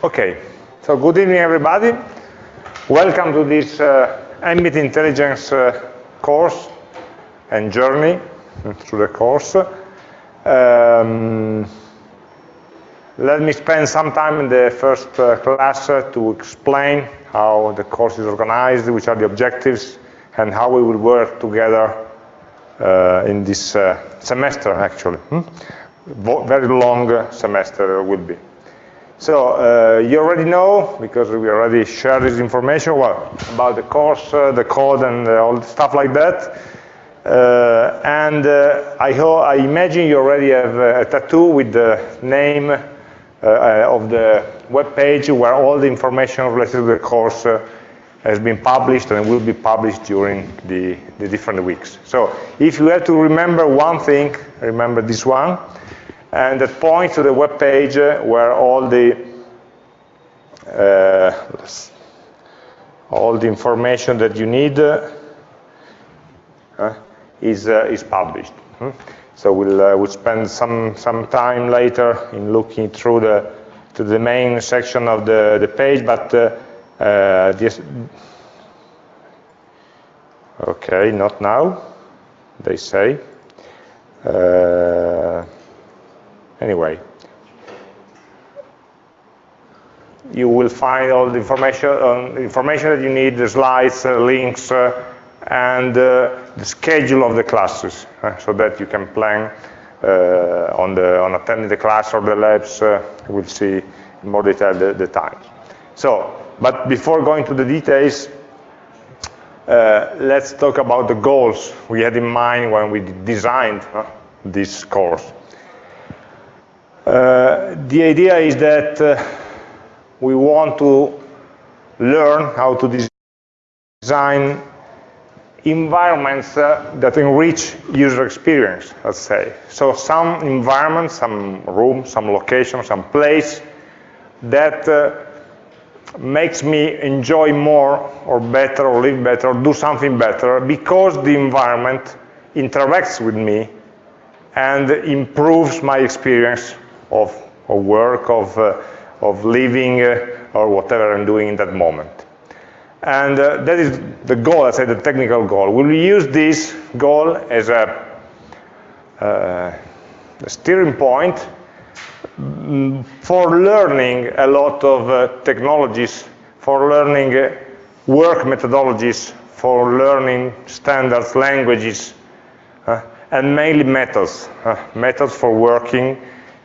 Okay, so good evening everybody. Welcome to this uh, ambient intelligence uh, course and journey through the course. Um, let me spend some time in the first uh, class uh, to explain how the course is organized, which are the objectives, and how we will work together uh, in this uh, semester, actually. Hmm? Very long semester will be. So uh, you already know, because we already shared this information, well, about the course, uh, the code, and uh, all the stuff like that. Uh, and uh, I, I, imagine you already have a tattoo with the name uh, of the web page where all the information related to the course has been published and will be published during the, the different weeks. So if you have to remember one thing, remember this one and that points to the web page where all the uh, all the information that you need uh, is uh, is published. Hmm? So we'll uh, we'll spend some some time later in looking through the to the main section of the the page, but uh, uh, this okay, not now. They say. Anyway, you will find all the information, uh, information that you need, the slides, uh, links, uh, and uh, the schedule of the classes, uh, so that you can plan uh, on, the, on attending the class or the labs. we'll see in more detail the, the. So, but before going to the details, let's talk about the goals we had in mind when we designed this course. Uh, the idea is that uh, we want to learn how to design environments uh, that enrich user experience, let's say. So some environment, some room, some location, some place that uh, makes me enjoy more or better or live better or do something better because the environment interacts with me and improves my experience of, of work, of, uh, of living, uh, or whatever I'm doing in that moment. And uh, that is the goal, I say the technical goal. We will use this goal as a, uh, a steering point mm, for learning a lot of uh, technologies, for learning uh, work methodologies, for learning standards, languages, and mainly methods, methods for working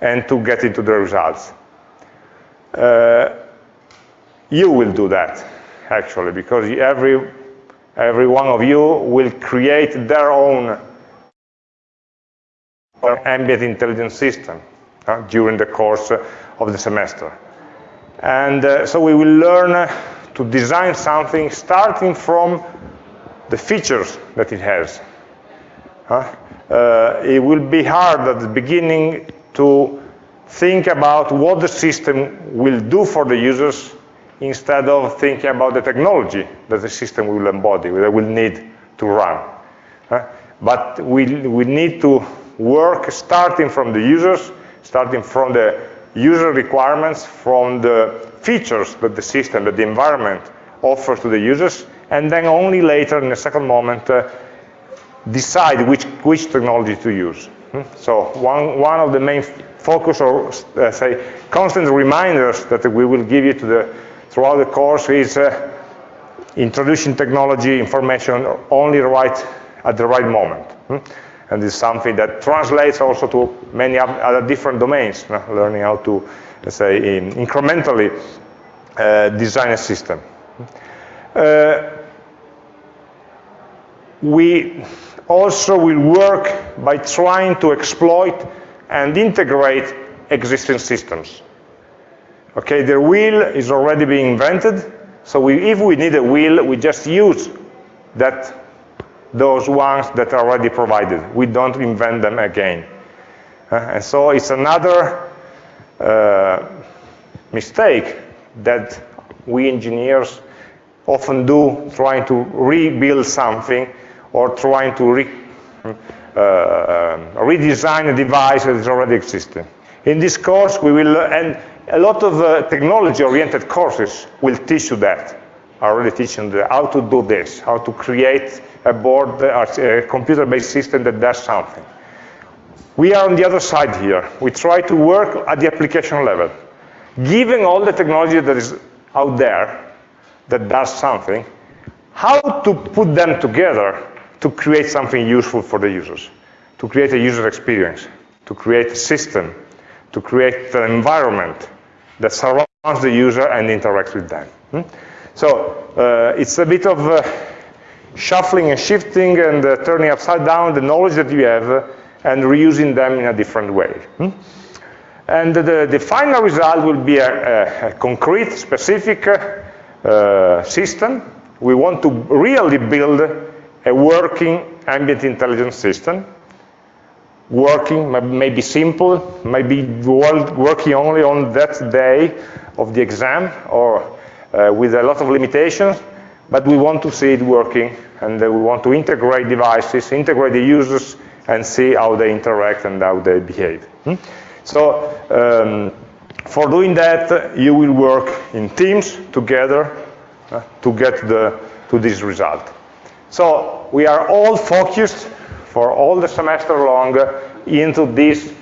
and to get into the results. Uh, you will do that, actually, because every, every one of you will create their own ambient intelligence system uh, during the course of the semester. And uh, so we will learn to design something starting from the features that it has. Uh, it will be hard at the beginning to think about what the system will do for the users instead of thinking about the technology that the system will embody, that will need to run. Uh, but we, we need to work starting from the users, starting from the user requirements, from the features that the system, that the environment offers to the users, and then only later, in a second moment, uh, decide which, which technology to use. So one, one of the main focus or uh, say constant reminders that we will give you the, throughout the course is uh, introducing technology information only right at the right moment. Hmm? And is something that translates also to many other different domains, learning how to, say, in, incrementally uh, design a system. Uh, we also will work by trying to exploit and integrate existing systems. Okay, the wheel is already being invented, so we, if we need a wheel, we just use that those ones that are already provided. We don't invent them again. Uh, and so it's another uh, mistake that we engineers often do trying to rebuild something or trying to re, uh, uh, redesign a device that is already existing. In this course, we will, and a lot of uh, technology-oriented courses will teach you that, already teaching how to do this, how to create a board, a computer-based system that does something. We are on the other side here. We try to work at the application level. Given all the technology that is out there that does something, how to put them together to create something useful for the users, to create a user experience, to create a system, to create an environment that surrounds the user and interacts with them. Hmm? So uh, it's a bit of uh, shuffling and shifting and uh, turning upside down the knowledge that you have uh, and reusing them in a different way. Hmm? And the, the, final result will be a, a, a concrete, specific uh, system. We want to really build a working ambient intelligence system. Working, maybe simple, maybe working only on that day of the exam or uh, with a lot of limitations, but we want to see it working and uh, we want to integrate devices, integrate the users and see how they interact and how they behave. Hmm? So um, for doing that, you will work in teams together uh, to get the, to this result. So we are all focused for all the semester long into this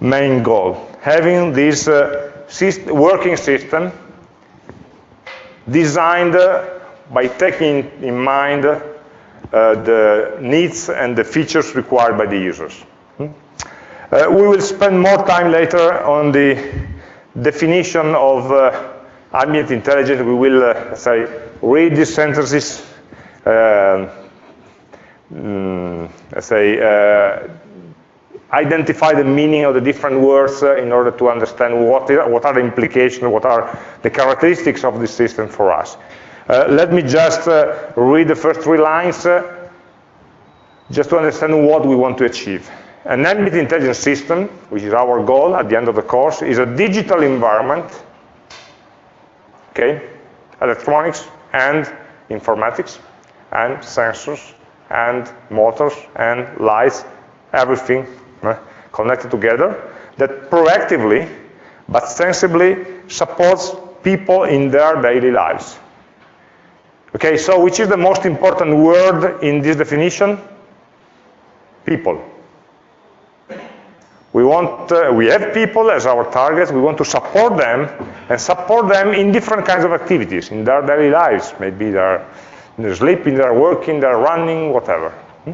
main goal, having this uh, system, working system designed by taking in mind uh, the needs and the features required by the users. Hmm? Uh, we will spend more time later on the definition of uh, ambient intelligence. We will, uh, say, read these sentences, uh, mm, let's say, uh, identify the meaning of the different words uh, in order to understand what, what are the implications, what are the characteristics of this system for us. Uh, let me just uh, read the first three lines uh, just to understand what we want to achieve. An ambient intelligence system, which is our goal at the end of the course, is a digital environment, okay, electronics and informatics and sensors and motors and lights, everything connected together that proactively but sensibly supports people in their daily lives. Okay, so which is the most important word in this definition? People. We want, uh, we have people as our targets, we want to support them and support them in different kinds of activities in their daily lives. Maybe they're, they're sleeping, they're working, they're running, whatever. Hmm?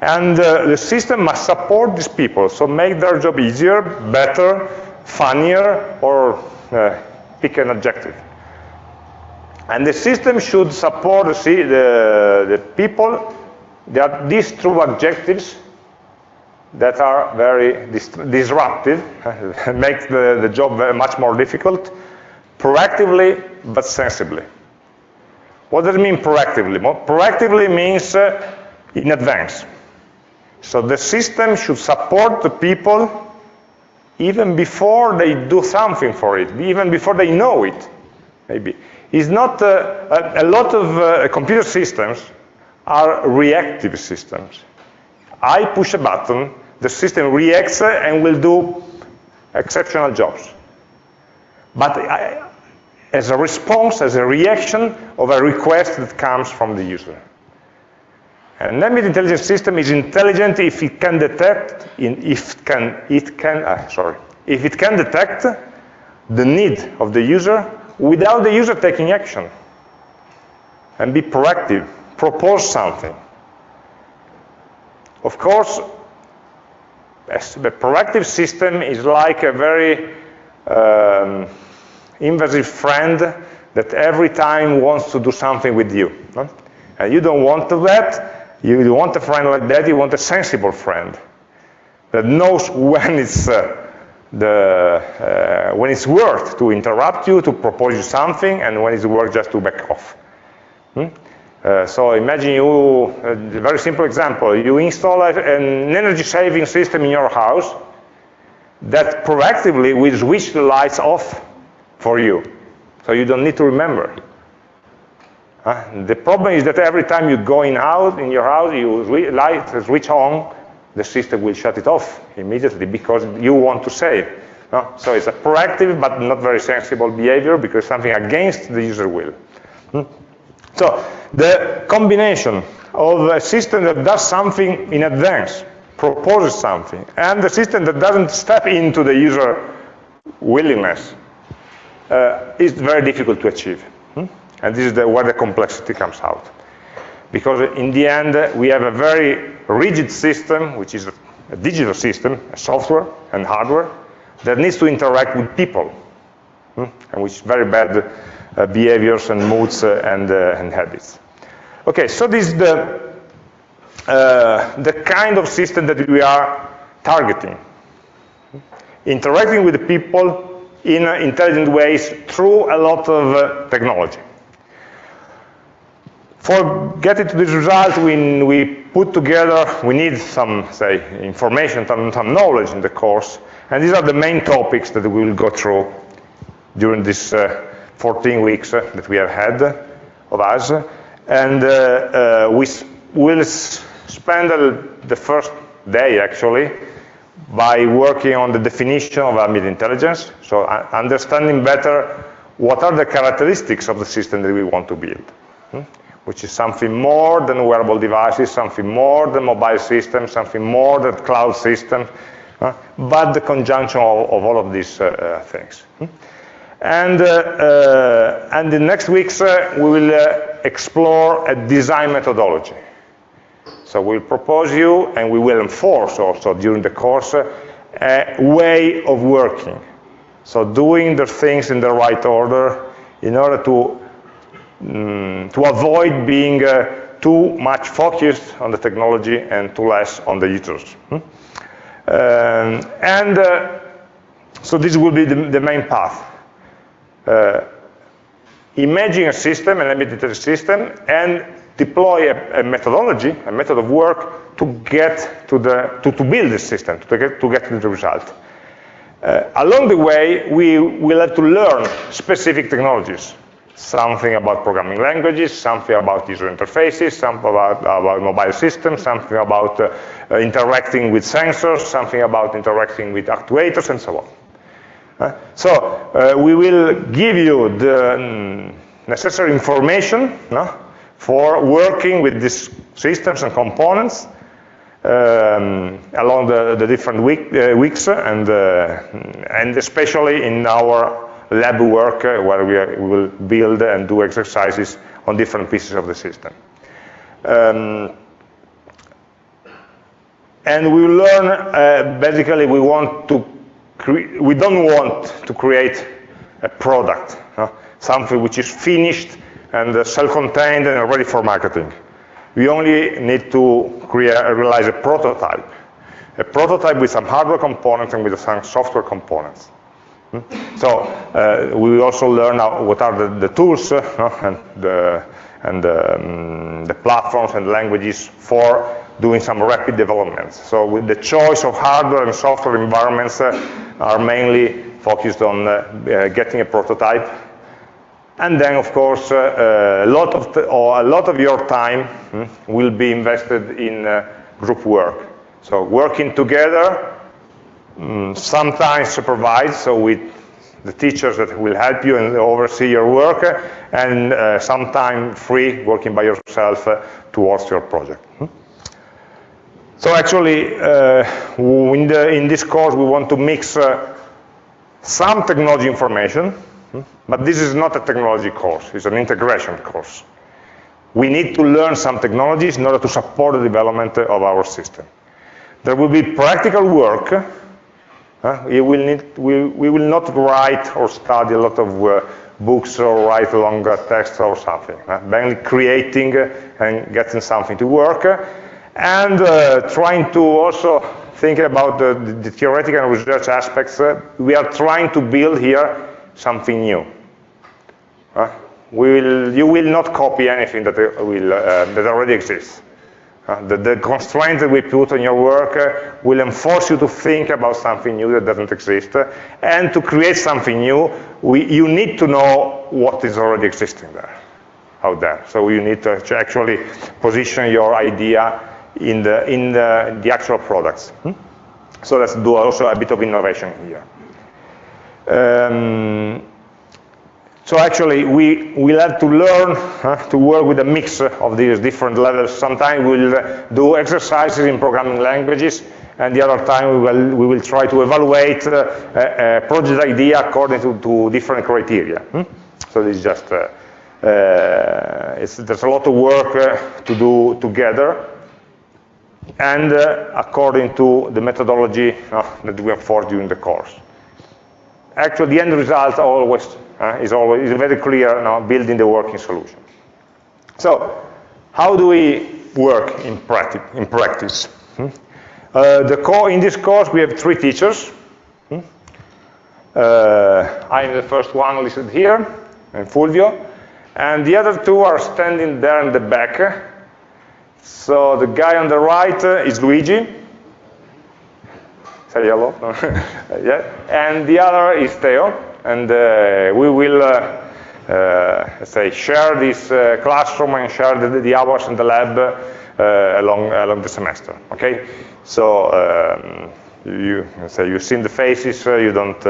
And uh, the system must support these people, so make their job easier, better, funnier, or uh, pick an adjective. And the system should support the, the, the people that these two objectives that are very dis disruptive, make the, the job much more difficult, proactively but sensibly. What does it mean proactively? Proactively means uh, in advance. So the system should support the people even before they do something for it, even before they know it, maybe. It's not, uh, a, a, lot of uh, computer systems are reactive systems. I push a button, the system reacts and will do exceptional jobs. But I, as a response, as a reaction of a request that comes from the user. An ambient intelligence system is intelligent if it can detect, if it can, it can, uh, sorry, if it can detect the need of the user without the user taking action and be proactive, propose something. Of course, the proactive system is like a very um, invasive friend that every time wants to do something with you. And you don't want that, you want a friend like that, you want a sensible friend that knows when it's, uh, the, uh, when it's worth to interrupt you, to propose you something, and when it's worth just to back off. Hmm? Uh, so imagine you, a very simple example, you install a, an energy saving system in your house that proactively will switch the lights off for you. So you don't need to remember. Uh, the problem is that every time you go in out in your house, you light switch on, the system will shut it off immediately because you want to save. No? So it's a proactive but not very sensible behavior because something against the user will. Hmm? So the combination of a system that does something in advance, proposes something, and the system that doesn't step into the user willingness uh, is very difficult to achieve. Hmm? And this is the, where the complexity comes out. Because in the end, we have a very rigid system, which is a digital system, a software and hardware, that needs to interact with people, hmm? and which very bad uh, behaviors and moods uh, and, uh, and habits. Okay, so this is the, uh, the kind of system that we are targeting. Interacting with the people in uh, intelligent ways through a lot of uh, technology. For getting to this result, we, we put together, we need some, say, information, some, some knowledge in the course, and these are the main topics that we will go through during this uh, 14 weeks uh, that we have had of us. And uh, we will spend the first day, actually, by working on the definition of ambient intelligence, so understanding better what are the characteristics of the system that we want to build, hmm? which is something more than wearable devices, something more than mobile systems, something more than cloud systems, uh, but the conjunction of, of all of these uh, uh things. Hmm? And, uh, uh, and in next weeks, uh, we will explore a design methodology. So we'll propose you, and we will enforce also during the course, a way of working. So doing the things in the right order in order to, um, to avoid being uh, too much focused on the technology and too less on the users. Hmm? Um, and uh, so this will be the, the main path uh, imagine a system, an embedded system, and deploy a, a, methodology, a method of work to get to the, to, to build this system, to get, to get the result. Uh, along the way, we will have to learn specific technologies, something about programming languages, something about user interfaces, something about, about mobile systems, something about uh, uh, interacting with sensors, something about interacting with actuators, and so on. Uh, so uh, we will give you the um, necessary information no, for working with these systems and components um, along the, the different week, uh, weeks and, uh, and especially in our lab work uh, where we, are, we, will build and do exercises on different pieces of the system. Um, and we learn, uh, basically we want to we don't want to create a product, something which is finished and uh, self-contained and ready for marketing. We only need to create, realize a prototype, a prototype with some hardware components and with some software components. Hmm? So uh, we also learn what are the, the tools uh, and, the, and um, the platforms and languages for doing some rapid developments. So with the choice of hardware and software environments uh, are mainly focused on uh, uh, getting a prototype. And then, of course, uh, a, lot of or a lot of your time hmm, will be invested in group work. So working together, um, sometimes supervised, so with the teachers that will help you and oversee your work, and uh, sometimes free, working by yourself uh, towards your project. Hmm? So actually, uh, in, the, in, this course, we want to mix uh, some technology information, but this is not a technology course, it's an integration course. We need to learn some technologies in order to support the development of our system. There will be practical work. Uh, we, will need, we, we, will not write or study a lot of uh, books or write longer text or something. Uh, mainly creating and getting something to work and uh, trying to also think about the, the theoretical and research aspects, uh, we are trying to build here something new. Uh, will, you will not copy anything that, uh, will, uh, that already exists. Uh, the, the constraints that we put on your work will enforce you to think about something new that doesn't exist. and to create something new, we, you need to know what is already existing there, out there. So you need to actually position your idea in the, in the, the actual products. Hmm? So let's do also a bit of innovation here. Um, so actually, we will have to learn uh, to work with a mix of these different levels. Sometimes we'll do exercises in programming languages, and the other time we will, we will try to evaluate uh, a, project idea according to, to different criteria. Hmm? So this is just, uh, uh there's a lot of work uh, to do together, and uh, according to the methodology that we forged during the course. Actually, the end result always uh, is always is very clear now, building the working solution. So, how do we work in, practi in practice? Hmm? Uh, the core, in this course, we have three teachers. Hmm? Uh, I'm the first one listed here, and Fulvio. And the other two are standing there in the back. So the guy on the right uh, is Luigi. Say hello. yeah. And the other is Theo. And uh, we will uh, uh, say share this uh, classroom and share the, the, hours in the lab uh, along along the semester. Okay, so um, you say you've seen the faces, uh, you don't.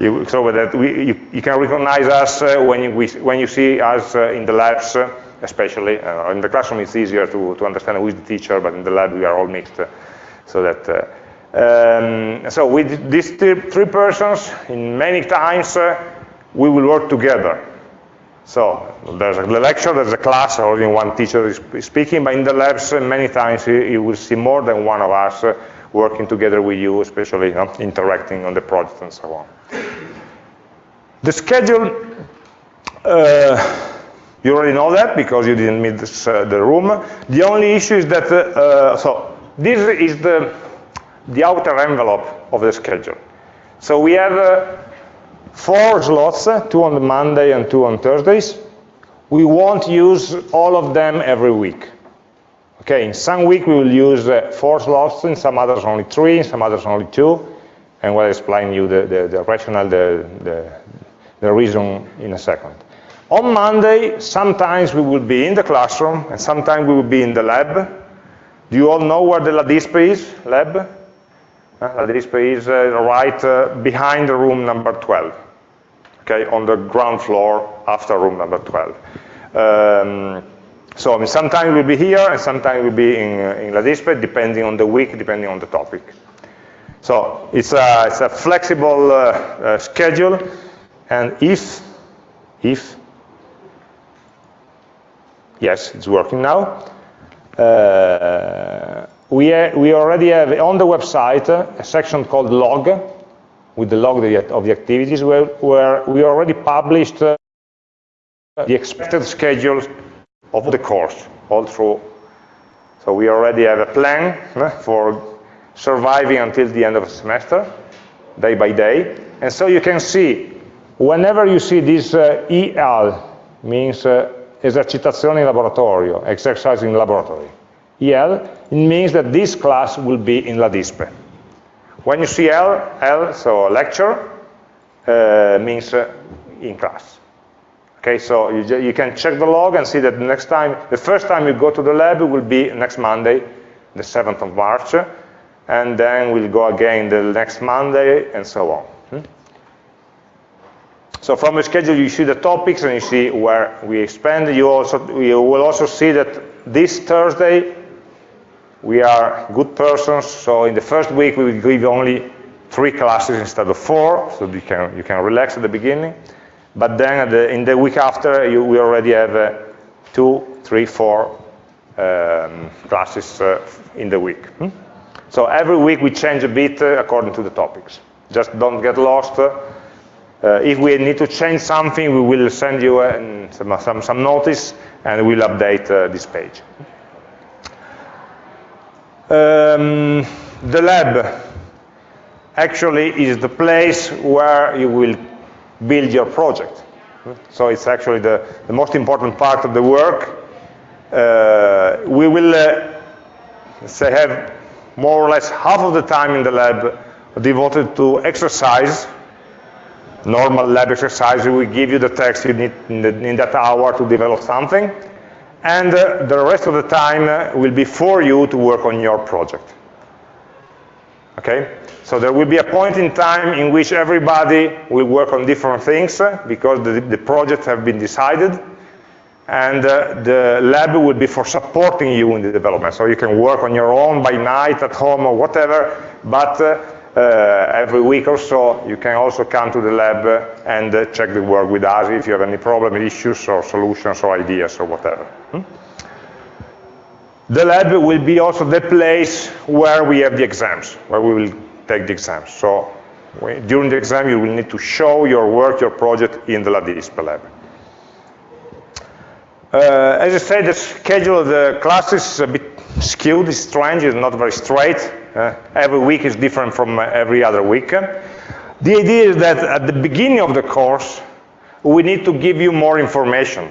you, so that we, you, you, can recognize us when you we, when you see us in the labs, especially in the classroom. It's easier to to understand who is the teacher, but in the lab we are all mixed, so that. Um, so with these three, persons, in many times uh, we will work together. So there's a lecture, there's a class, only one teacher is speaking, but in the labs, many times you, you will see more than one of us uh, working together with you, especially you know, interacting on the project and so on. The schedule, uh, you already know that because you didn't meet this, uh, the room. The only issue is that, uh, so this is the, the outer envelope of the schedule. So we have uh, four slots, two on Monday and two on Thursdays. We won't use all of them every week. Okay, in some week we will use uh, four slots, in some others only three, in some others only two, and we'll explain you the, the, the rationale, the, the, the reason in a second. On Monday, sometimes we will be in the classroom, and sometimes we will be in the lab. Do you all know where the LADISPE is, lab? Uh, LADISPE is uh, right uh, behind the room number 12 okay, on the ground floor after room number 12. Um, so I mean, sometimes we'll be here, and sometimes we'll be in, uh, in LADISPE, depending on the week, depending on the topic. So it's a, it's a flexible uh, uh, schedule, and if, if, yes, it's working now, we, we already have on the website a section called log, with the log of the activities where, where we already published uh, the expected schedules of the course all through. So we already have a plan uh, for surviving until the end of the semester, day by day. And so you can see, whenever you see this uh, EL, means uh, esercitazione in laboratorio, exercise in laboratory. EL, it means that this class will be in LADISPE. When you see L, L so lecture, uh, means uh, in class. Okay, so you, you, can check the log and see that the next time, the first time you go to the lab will be next Monday, the 7th of March, and then we'll go again the next Monday, and so on. Hmm? So from the schedule, you see the topics and you see where we expand. You also you will also see that this Thursday we are good persons, so in the first week we will give only three classes instead of four, so you can, you can relax at the beginning. But then the, in the week after, you, we already have uh, two, three, four um, classes uh, in the week. Hmm? So every week we change a bit uh, according to the topics. Just don't get lost. Uh, if we need to change something, we will send you uh, some, some, some, notice and we'll update uh, this page. Um, the lab actually is the place where you will build your project. So it's actually the, the most important part of the work. Uh, we will uh, say have more or less half of the time in the lab devoted to exercise, normal lab exercise. We give you the text you need in, the, in that hour to develop something and uh, the rest of the time uh, will be for you to work on your project. Okay? So there will be a point in time in which everybody will work on different things uh, because the, the projects have been decided and uh, the lab will be for supporting you in the development. So you can work on your own by night at home or whatever, but uh, every week or so you can also come to the lab and uh, check the work with us if you have any problem, issues or solutions or ideas or whatever. Hmm? The lab will be also the place where we have the exams, where we will take the exams. So during the exam you will need to show your work, your project in the LADISP lab. Uh, as I said, the schedule of the classes is a bit skewed, it's strange, it's not very straight. Uh, every week is different from uh, every other week. The idea is that at the beginning of the course, we need to give you more information.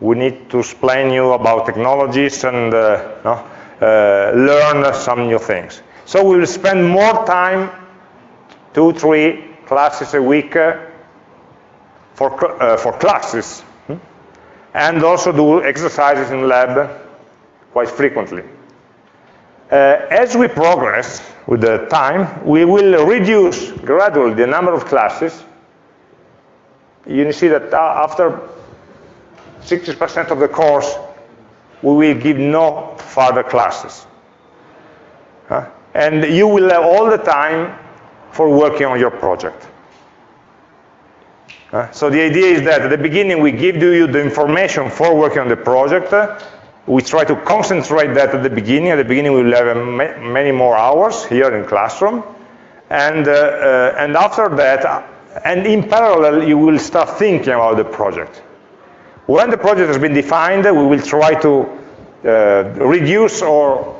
We need to explain you about technologies and uh, no, uh, learn some new things. So we will spend more time, two, three classes a week uh, for, for classes and also do exercises in lab quite frequently. Uh, as we progress with the time, we will reduce gradually the number of classes. You see that after 60% of the course, we will give no further classes. Huh? And you will have all the time for working on your project. Uh, so the idea is that at the beginning we give you the information for working on the project. we try to concentrate that at the beginning. At the beginning we will have ma many more hours here in classroom. And, uh, uh, and after that, uh, and in parallel, you will start thinking about the project. When the project has been defined, we will try to uh, reduce or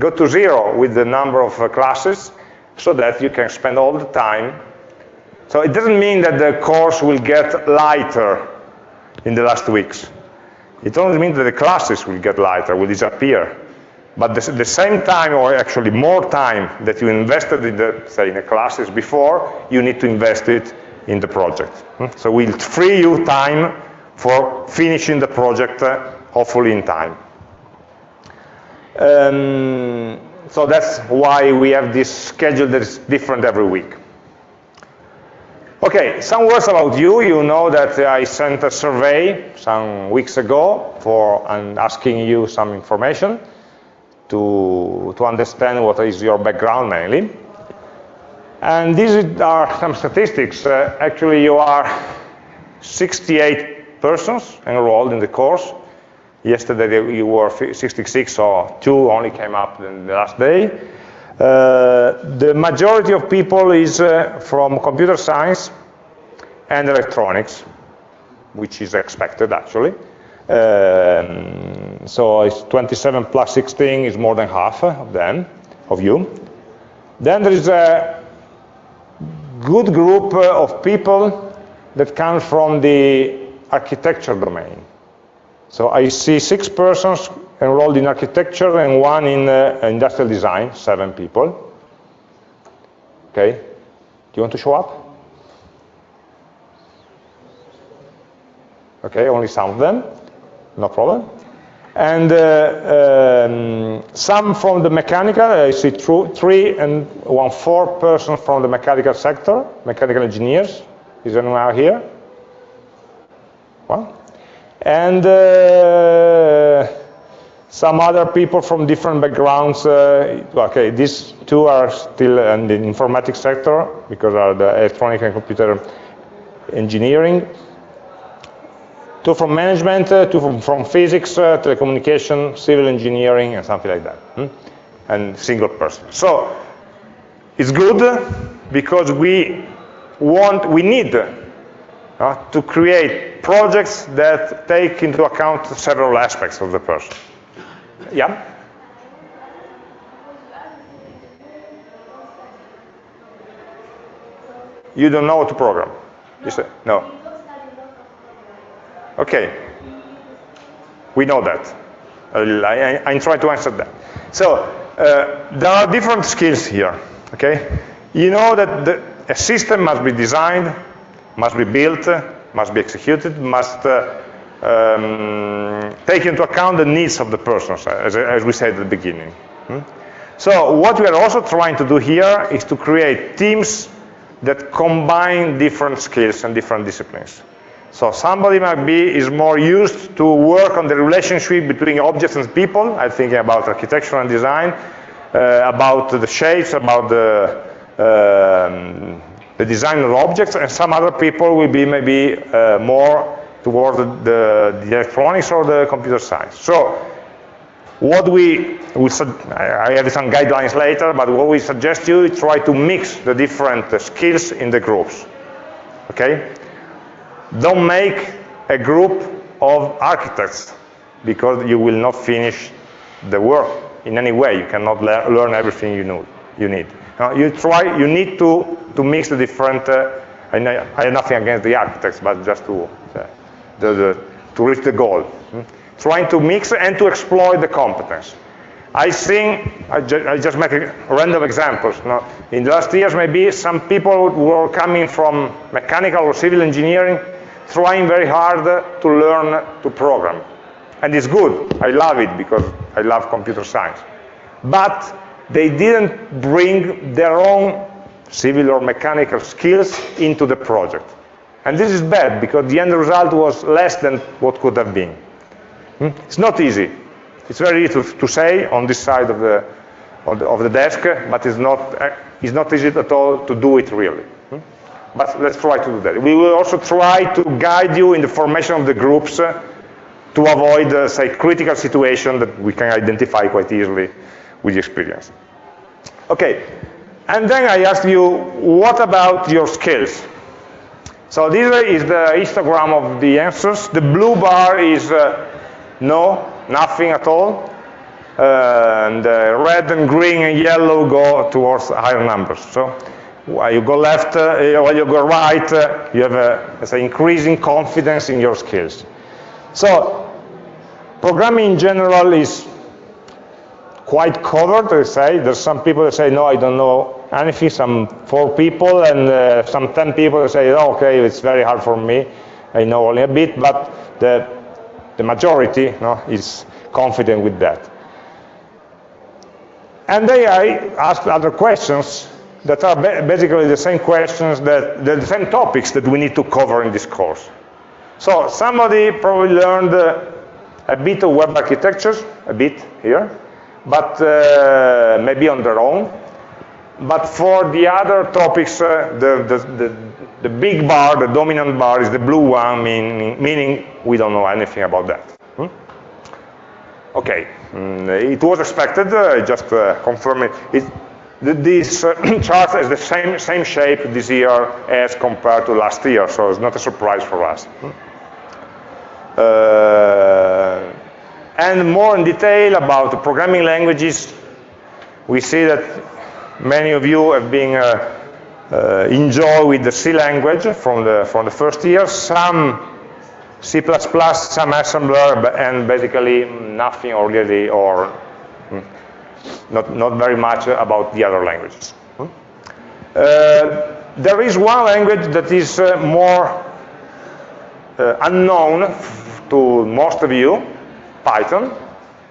go to zero with the number of uh, classes so that you can spend all the time so it doesn't mean that the course will get lighter in the last weeks. It only means that the classes will get lighter, will disappear. But the, the same time, or actually more time that you invested in the, say, in the classes before, you need to invest it in the project. Hmm? So we'll free you time for finishing the project, uh, hopefully in time. Um, so that's why we have this schedule that is different every week. Okay, some words about you. You know that I sent a survey some weeks ago for asking you some information to, to understand what is your background mainly. And these are some statistics. Uh, actually, you are 68 persons enrolled in the course. Yesterday you were 66, so two only came up in the last day. Uh, the majority of people is uh, from computer science and electronics, which is expected actually. Um, so it's 27 plus 16 is more than half of them, of you. Then there is a good group of people that come from the architecture domain. So I see six persons enrolled in architecture and one in uh, industrial design, seven people. Okay, do you want to show up? Okay, only some of them, no problem. And uh, um, some from the mechanical, I see three and one four person from the mechanical sector, mechanical engineers. Is anyone out here? Well, and uh, some other people from different backgrounds. Uh, okay, these two are still in the informatics sector because are the electronic and computer engineering. Two from management, uh, two from, from physics, uh, telecommunication, civil engineering, and something like that. Hmm? And single person. So it's good because we want, we need uh, to create projects that take into account several aspects of the person. Yeah? You don't know how to program? You say, no. Okay. We know that. I, I, I try to answer that. So, uh, there are different skills here, okay? You know that the, a system must be designed, must be built, must be executed, must uh, um, take into account the needs of the persons, as, as we said at the beginning. Hmm? So what we are also trying to do here is to create teams that combine different skills and different disciplines. So somebody might be is more used to work on the relationship between objects and people. I'm thinking about architecture and design, uh, about the shapes, about the um, the design of objects, and some other people will be maybe uh, more toward the, the, electronics or the computer science. So what we, we I have some guidelines later, but what we suggest you is try to mix the different uh, skills in the groups. Okay? Don't make a group of architects because you will not finish the work in any way. You cannot le learn everything you, know, you need. Now, you try, you need to, to mix the different, uh, I, know, I, have nothing against the architects, but just to, uh, the, the, to reach the goal. Hmm? Trying to mix and to exploit the competence. I think, I, ju I just make random examples. Now, in the last years, maybe some people were coming from mechanical or civil engineering, trying very hard to learn to program. And it's good. I love it because I love computer science. But they didn't bring their own civil or mechanical skills into the project. And this is bad because the end result was less than what could have been. Hmm? It's not easy. It's very easy to, to say on this side of the, of the, of the desk, but it's not, uh, it's not easy at all to do it really. Hmm? But let's try to do that. We will also try to guide you in the formation of the groups uh, to avoid, uh, say, critical situation that we can identify quite easily with experience. Okay, and then I ask you, what about your skills? So this is the histogram of the answers. The blue bar is uh, no, nothing at all. Uh, and uh, red and green and yellow go towards higher numbers. So while you go left, uh, while you go right, uh, you have a, a increasing confidence in your skills. So programming in general is quite covered, I say. There's some people that say, no, I don't know anything, some four people, and uh, some 10 people say, oh, okay, it's very hard for me. I know only a bit, but the, the majority is confident with that. And then I asked other questions that are basically the same questions, that the same topics that we need to cover in this course. So somebody probably learned uh, a bit of web architectures, a bit here, but uh, maybe on their own. But for the other topics, uh, the, the, the, the, big bar, the dominant bar is the blue one, meaning, meaning we don't know anything about that. Hmm? Okay, mm, it was expected, uh, just uh, confirm it. it this uh, chart has the same, same shape this year as compared to last year, so it's not a surprise for us. Hmm? Uh, and more in detail about the programming languages, we see that many of you have been uh, uh, enjoy with the C language from the, from the first year, some C++, some assembler, and basically nothing already or hmm, not, not very much about the other languages. Hmm? Uh, there is one language that is uh, more uh, unknown to most of you, Python,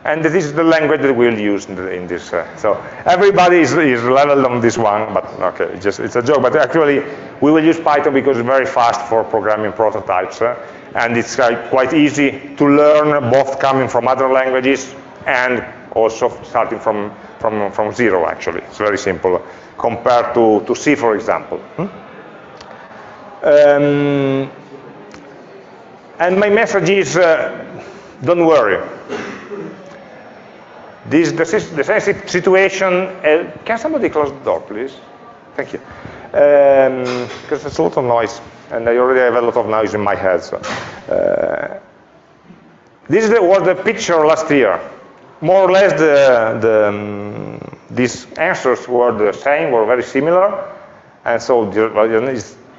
and this is the language that we'll use in, the, in this. Uh, so everybody is, is, leveled on this one, but okay, it's just it's a joke. But actually, we will use Python because it's very fast for programming prototypes, uh, and it's uh, quite easy to learn, both coming from other languages and also starting from from from zero. Actually, it's very simple compared to to C, for example. Hmm? Um, and my message is uh, don't worry. This the, the same situation. Uh, can somebody close the door, please? Thank you. Um, because there's a lot of noise, and I already have a lot of noise in my head. So. Uh, this was the picture last year. More or less, the, the um, these answers were the same, were very similar, and so the,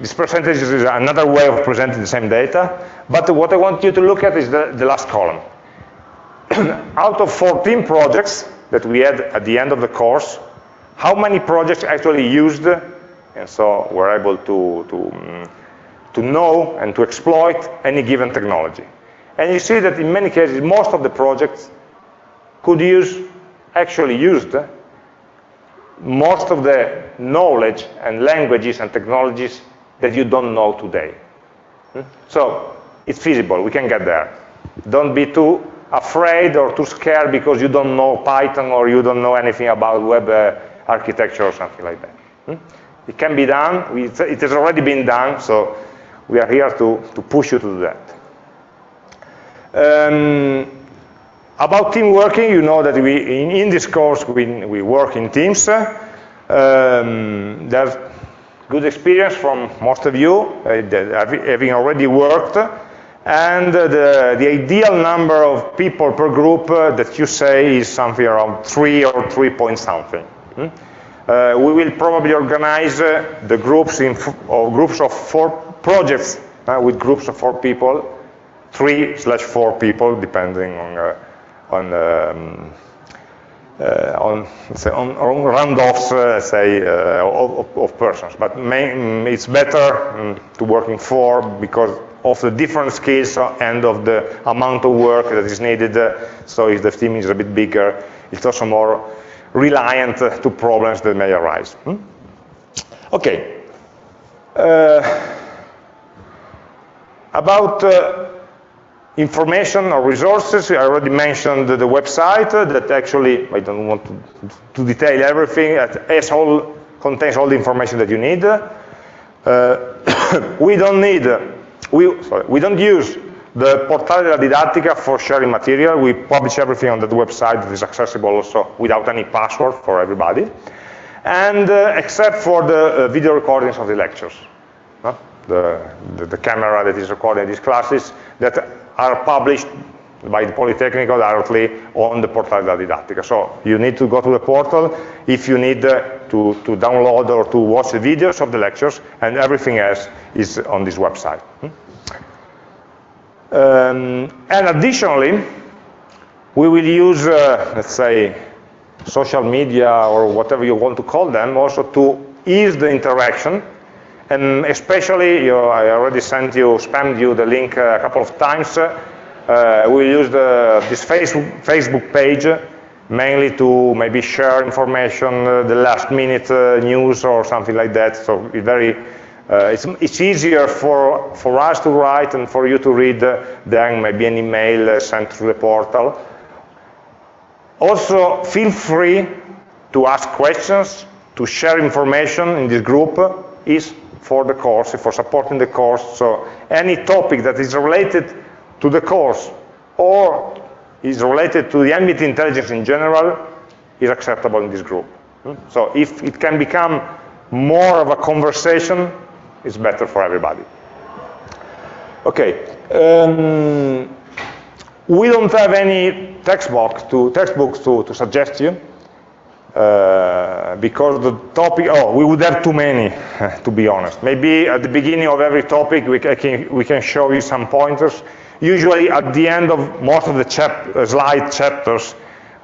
this percentage is another way of presenting the same data, but what I want you to look at is the, the last column. Out of 14 projects that we had at the end of the course, how many projects actually used and so were able to, to, um, to know and to exploit any given technology. And you see that in many cases, most of the projects could use, actually used most of the knowledge and languages and technologies that you don't know today. Hmm? So it's feasible, we can get there. Don't be too afraid or too scared because you don't know Python or you don't know anything about web uh, architecture or something like that. Hmm? It can be done, it has already been done, so we are here to, to push you to do that. Um, about team working, you know that we, in, in this course we, we work in teams. Um, there's good experience from most of you, uh, having already worked, and uh, the, the ideal number of people per group uh, that you say is something around three or three point something. Hmm? Uh, we will probably organize uh, the groups in or groups of four projects uh, with groups of four people, three slash four people, depending on on um, uh, on, say, on, on round-offs, uh, say, uh, of, of, persons. But main, it's better um, to work in four because of the different skills and of the amount of work that is needed. so if the team is a bit bigger, it's also more reliant to problems that may arise. Hmm? Okay. Uh, about uh, information or resources, I already mentioned the website that actually, I don't want to, to detail everything, it all, contains all the information that you need. Uh, we don't need, we, sorry, we don't use the Portale della Didattica for sharing material. We publish everything on that website that is accessible also without any password for everybody. And uh, except for the uh, video recordings of the lectures. The, the, the, camera that is recording these classes that are published by the Politecnico directly on the Portale della Didattica. So you need to go to the portal if you need uh, to, to download or to watch the videos of the lectures, and everything else is on this website. Um, and additionally, we will use, uh, let's say, social media or whatever you want to call them also to ease the interaction. And especially, you know, I already sent you, spammed you the link a couple of times. Uh, we use the, this Facebook, Facebook page mainly to maybe share information, uh, the last minute uh, news or something like that. So it's very uh, it's, it's, easier for, for us to write and for you to read uh, than maybe an email uh, sent through the portal. Also, feel free to ask questions, to share information in this group is for the course, for supporting the course. So any topic that is related to the course or is related to the ambient intelligence in general is acceptable in this group. Hmm? So if it can become more of a conversation it's better for everybody. Okay. Um, we don't have any textbooks to, textbooks to, to suggest you. Uh, because the topic, oh, we would have too many, to be honest. Maybe at the beginning of every topic, we can, we can show you some pointers. Usually at the end of most of the chap uh, slide chapters,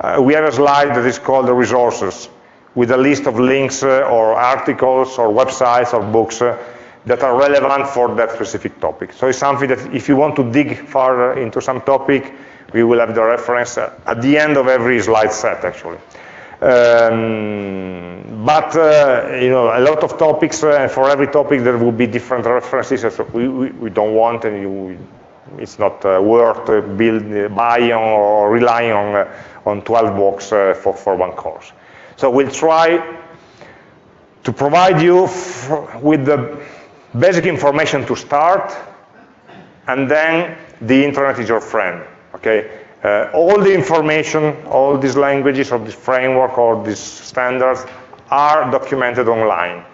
uh, we have a slide that is called the resources, with a list of links uh, or articles or websites or books uh, that are relevant for that specific topic. So it's something that if you want to dig further into some topic, we will have the reference at the end of every slide set, actually. Um, but, uh, you know, a lot of topics, uh, for every topic there will be different references, so we, we, we don't want, and you, it's not uh, worth uh, build, buying or relying on, uh, on 12 books uh, for, for one course. So we'll try to provide you with the basic information to start, and then the internet is your friend, okay? Uh, all the information, all these languages or this framework or these standards are documented online.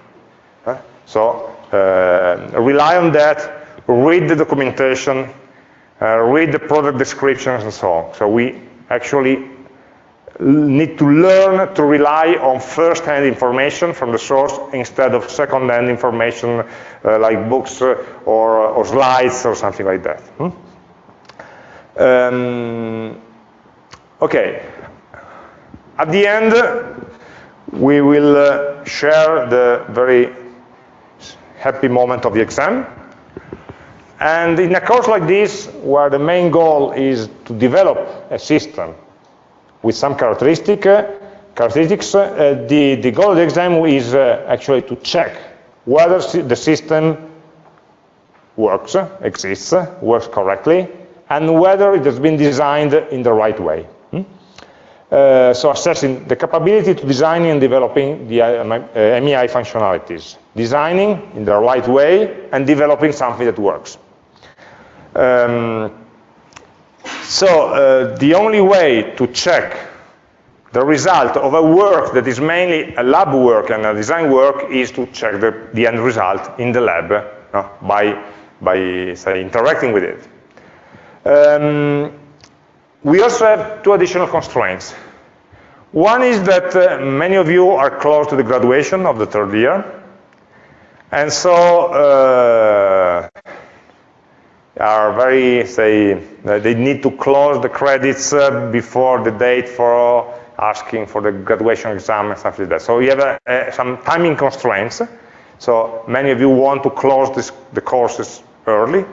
So uh, rely on that, read the documentation, read the product descriptions and so on. So we actually need to learn to rely on first-hand information from the source instead of second-hand information uh, like books uh, or, or, slides or something like that. Hmm? Um, okay. At the end, we will uh, share the very happy moment of the exam. And in a course like this, where the main goal is to develop a system with some characteristic, uh, characteristics, uh, the, the goal of the exam is uh, actually to check whether the system works, exists, works correctly, and whether it has been designed in the right way. Hmm? Uh, so assessing the capability to designing and developing the uh, AmI functionalities. Designing in the right way and developing something that works. Um, so uh, the only way to check the result of a work that is mainly a lab work and a design work is to check the, the end result in the lab no? by, by say, interacting with it. Um, we also have two additional constraints. One is that uh, many of you are close to the graduation of the third year, and so uh, are very, say, they need to close the credits uh, before the date for asking for the graduation exam and stuff like that. So you have some timing constraints. So many of you want to close this, the courses early.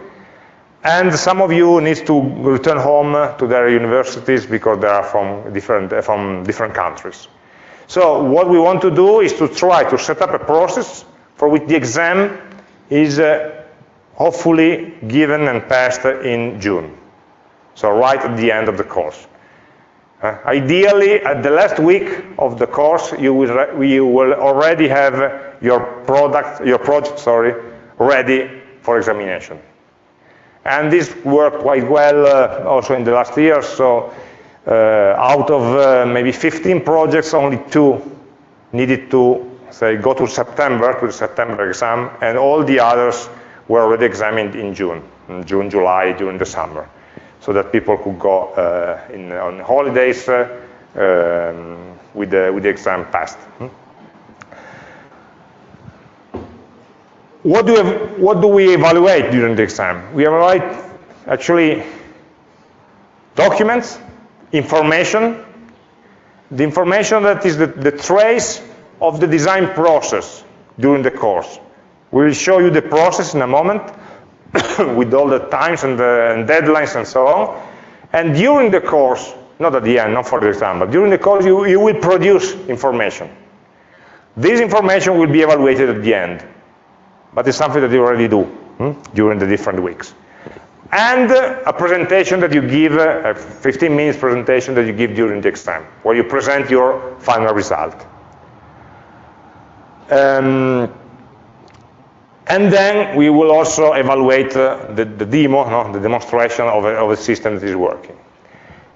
And some of you need to return home to their universities because they are from different, from different countries. So what we want to do is to try to set up a process for which the exam is uh, hopefully given and passed in June. So right at the end of the course. Uh, ideally, at the last week of the course, you will, you will already have your product, your project, sorry, ready for examination. And this worked quite well uh, also in the last year. So uh, out of uh, maybe 15 projects, only two needed to say go to September to the September exam, and all the others were already examined in June, in June, July, during the summer so that people could go uh, in, on holidays uh, um, with, the, with the exam passed. Hmm? What do, we, what do we evaluate during the exam? We evaluate actually documents, information, the information that is the, the trace of the design process during the course. We will show you the process in a moment, with all the times and, the, and deadlines and so on. And during the course, not at the end, not for the exam, but during the course, you, you will produce information. This information will be evaluated at the end, but it's something that you already do hmm, during the different weeks. And uh, a presentation that you give, uh, a 15 minutes presentation that you give during the exam, where you present your final result. Um, and then we will also evaluate uh, the, the, demo, no, the demonstration of a, of a, system that is working.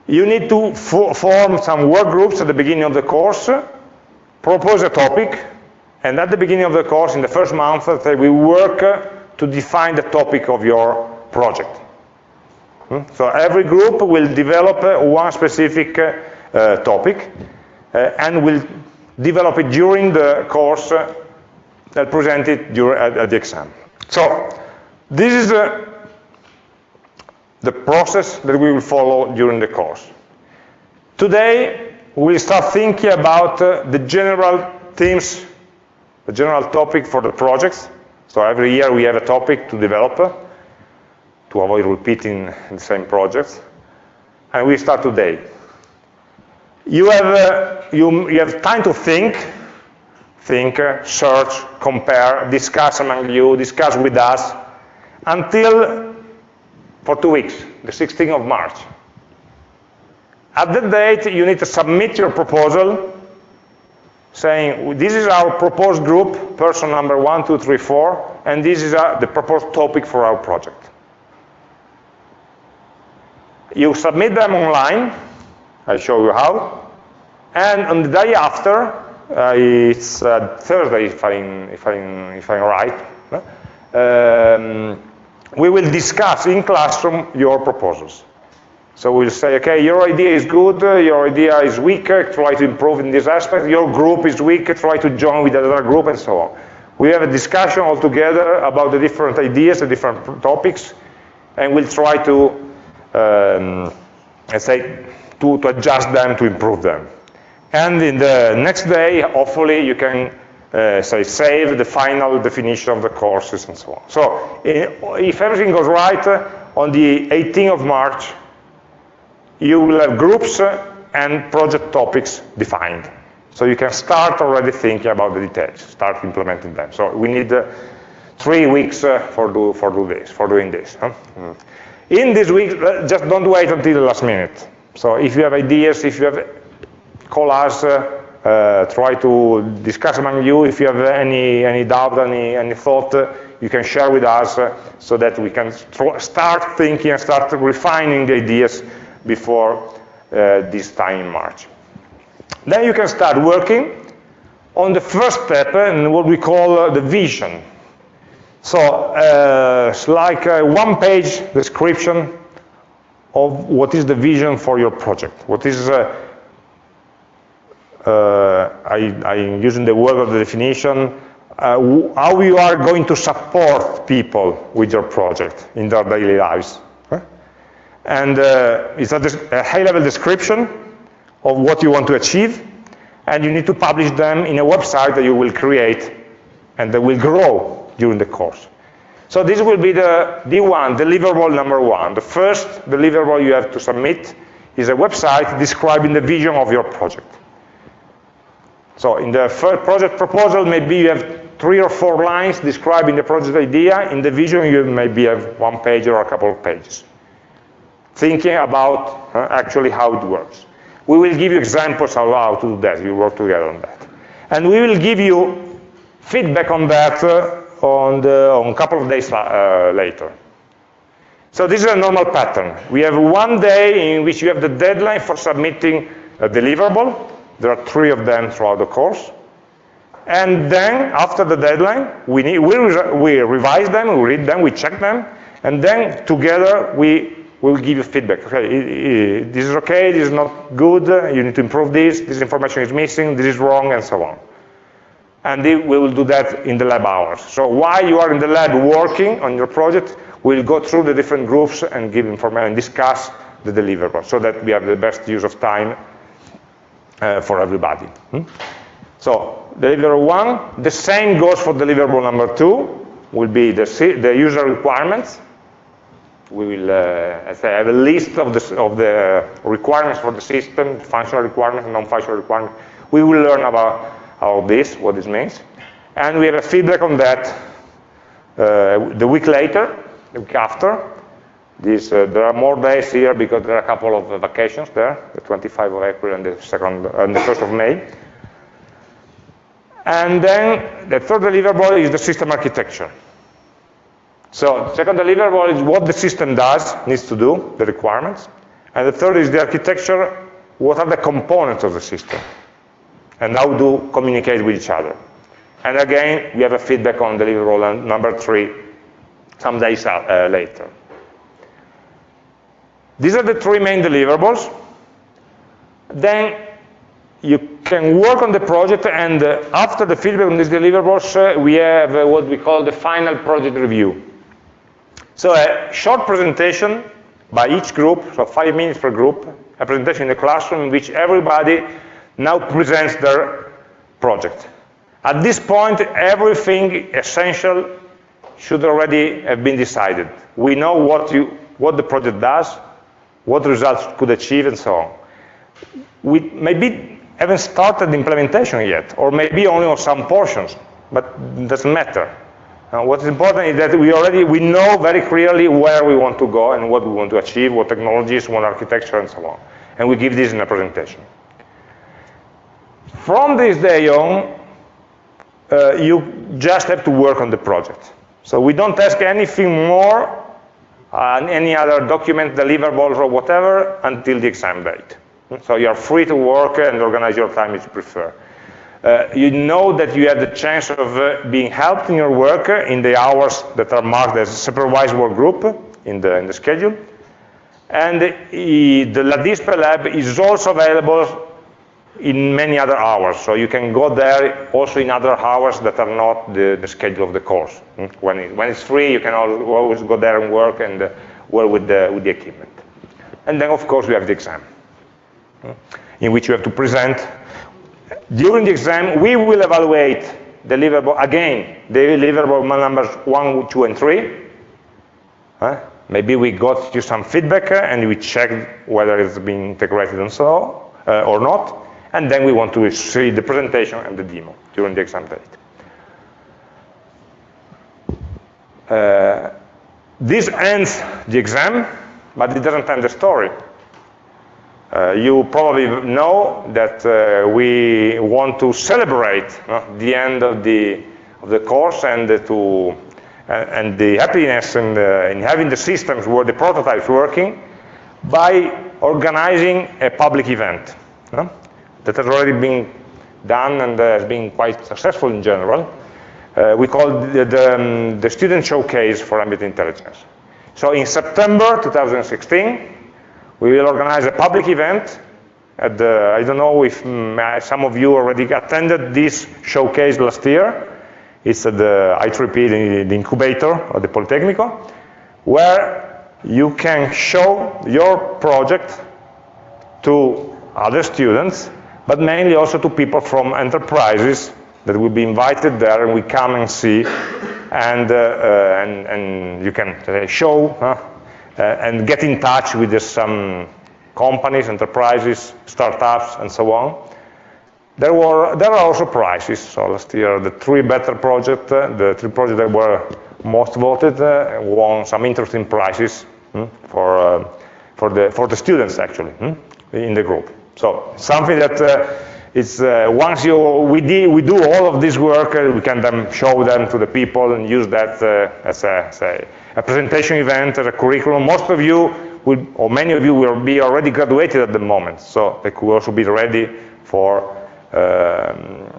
You need to form some work groups at the beginning of the course, propose a topic, and at the beginning of the course, in the first month, uh, we work uh, to define the topic of your project. Hmm? So every group will develop uh, one specific uh, topic, uh, and will develop it during the course that presented during, at, at, the exam. So this is uh, the process that we will follow during the course. Today, we'll start thinking about uh, the general themes, the general topic for the projects. So every year we have a topic to develop uh, to avoid repeating the same projects. And we start today. You have, uh, you, you have time to think think, search, compare, discuss among you, discuss with us, until for two weeks, the 16th of March. At that date, you need to submit your proposal saying, this is our proposed group, person number one, two, three, four, and this is uh, the proposed topic for our project. You submit them online, I'll show you how, and on the day after, it's uh, Thursday, if I'm, if I'm, if I'm right. Um, we will discuss in classroom your proposals. So we'll say, okay, your idea is good, uh, your idea is weaker, try to improve in this aspect, your group is weak, try to join with another group, and so on. We have a discussion all together about the different ideas, the different topics, and we'll try to, um, let's say, to, to adjust them, to improve them. And in the next day, hopefully, you can uh, say save the final definition of the courses and so on. So if everything goes right, uh, on the 18th of March, you will have groups uh, and project topics defined. So you can start already thinking about the details, start implementing them. So we need uh, three weeks uh, for, do, for, do this, for doing this. Huh? Mm. In this week, uh, just don't wait until the last minute. So if you have ideas, if you have, call us, uh, try to discuss among you. If you have any, any doubt, any, any thought, you can share with us uh, so that we can start thinking and start refining the ideas before uh, this time in March. Then you can start working on the first step and what we call the vision. So uh, it's like a one-page description of what is the vision for your project. What is, uh, I, I'm using the word of the definition, uh, how you are going to support people with your project in their daily lives. And uh, it's a, a high-level description of what you want to achieve, and you need to publish them in a website that you will create and that will grow during the course. So this will be the D1, deliverable number one. The first deliverable you have to submit is a website describing the vision of your project. So in the first project proposal, maybe you have three or four lines describing the project idea. In the vision, you maybe have one page or a couple of pages. Thinking about uh, actually how it works. We will give you examples of how to do that. We work together on that. And we will give you feedback on that uh, on, the, on a couple of days uh, later. So this is a normal pattern. We have one day in which you have the deadline for submitting a deliverable. There are three of them throughout the course. And then, after the deadline, we, need, we, we revise them, we read them, we check them, and then together we will give you feedback. Okay, this is okay, this is not good, you need to improve this, this information is missing, this is wrong, and so on. And we will do that in the lab hours. So while you are in the lab working on your project, we'll go through the different groups and give information and discuss the deliverable so that we have the best use of time uh, for everybody. Hmm? So deliverable one, the same goes for deliverable number two, will be the, the user requirements. We will uh, have a list of the, of the requirements for the system, functional requirements, non-functional requirements. We will learn about all this, what this means. And we have a feedback on that uh, the week later, the week after. This, uh, there are more days here because there are a couple of vacations there, the 25th of April and the, second, and the 1st of May. And then the third deliverable is the system architecture. So second deliverable is what the system does, needs to do, the requirements. And the third is the architecture, what are the components of the system? And how do communicate with each other? And again, we have a feedback on deliverable number three some days uh, later. These are the three main deliverables. Then you can work on the project and uh, after the feedback on these deliverables, uh, we have uh, what we call the final project review. So a short presentation by each group, so five minutes per group, a presentation in the classroom in which everybody now presents their project. At this point, everything essential should already have been decided. We know what, you, what the project does, what results could achieve, and so on. We maybe haven't started implementation yet, or maybe only on some portions, but doesn't matter. Uh, what is important is that we already we know very clearly where we want to go and what we want to achieve, what technologies, what architecture, and so on. And we give this in a presentation. From this day on, uh, you just have to work on the project. So we don't ask anything more, uh, any other document, deliverables, or whatever, until the exam date. So you're free to work and organize your time as you prefer. Uh, you know that you have the chance of uh, being helped in your work in the hours that are marked as supervised work group in the, in the schedule. And the, the LADISPE lab is also available in many other hours. So you can go there also in other hours that are not the, the schedule of the course. Hmm? When, it, when it's free, you can always go there and work and uh, work with the, with the equipment. And then, of course, we have the exam in which you have to present. During the exam, we will evaluate deliverable, again, the deliverable numbers one, two, and three. Uh, maybe we got you some feedback uh, and we checked whether it's been integrated and so uh, or not. And then we want to see the presentation and the demo during the exam date. Uh, this ends the exam, but it doesn't end the story. Uh, you probably know that uh, we want to celebrate uh, the end of the, of the course and to and the happiness in, the, in having the systems where the prototype is working by organizing a public event that has already been done and has been quite successful in general. Uh, we call the, the, um, the, student showcase for ambient intelligence. So in September 2016, we will organize a public event. At the, I don't know if um, some of you already attended this showcase last year. It's at the I3P, the, the incubator of the Politecnico, where you can show your project to other students, but mainly also to people from enterprises that will be invited there and we come and see and, uh, uh, and, and, you can uh, show uh, and get in touch with some companies, enterprises, startups, and so on. There, were, there are also prizes. So last year, the three better projects, uh, the three projects that were most voted, uh, won some interesting prizes hmm, for, for, the, for the students, actually, hmm, in the group. So something that it's uh, once you we, we do all of this work, uh, we can then show them to the people and use that uh, as, a, as a, a, presentation event, as a curriculum. Most of you, will, or many of you, will be already graduated at the moment, so they could also be ready for um,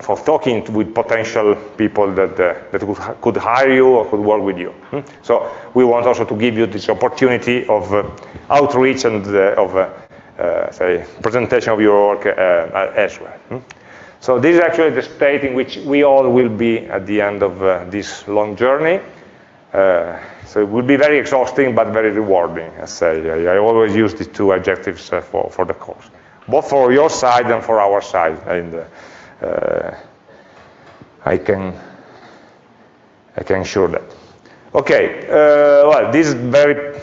for talking with potential people that uh, that could, hire you or could work with you. Hmm? So we want also to give you this opportunity of uh, outreach and uh, of uh, say, presentation of your work uh, as well. Hmm? So this is actually the state in which we all will be at the end of uh, this long journey. Uh, so it will be very exhausting, but very rewarding. I say I, I always use these two adjectives uh, for for the course, both for your side and for our side. And uh, I can I can assure that. Okay. well, this is very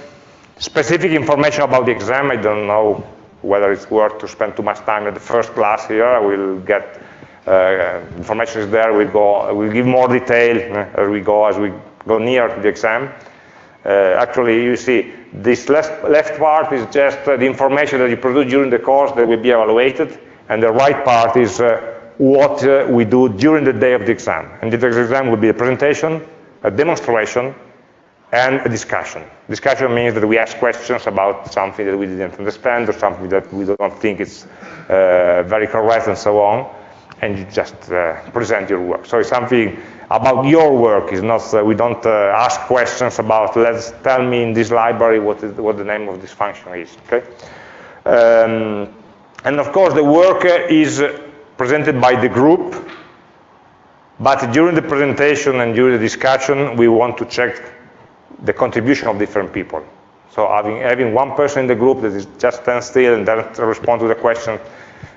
specific information about the exam. I don't know whether it's worth to spend too much time at the first class here. We'll get uh, information is there. We'll go. We'll give more detail uh, as we go as we go near to the exam. Uh, actually, you see this left, left part is just uh, the information that you produce during the course that will be evaluated, and the right part is uh, what uh, we do during the day of the exam. And the exam will be a presentation, a demonstration, and a discussion. Discussion means that we ask questions about something that we didn't understand or something that we don't think is uh, very correct and so on, and you just uh, present your work. So it's something about your work. It's not, uh, we don't uh, ask questions about, let's tell me in this library what, is, what the name of this function is, okay? Um, and of course, the work is presented by the group, but during the presentation and during the discussion, we want to check the contribution of different people. So having, having one person in the group that is just stand still and doesn't respond to the question,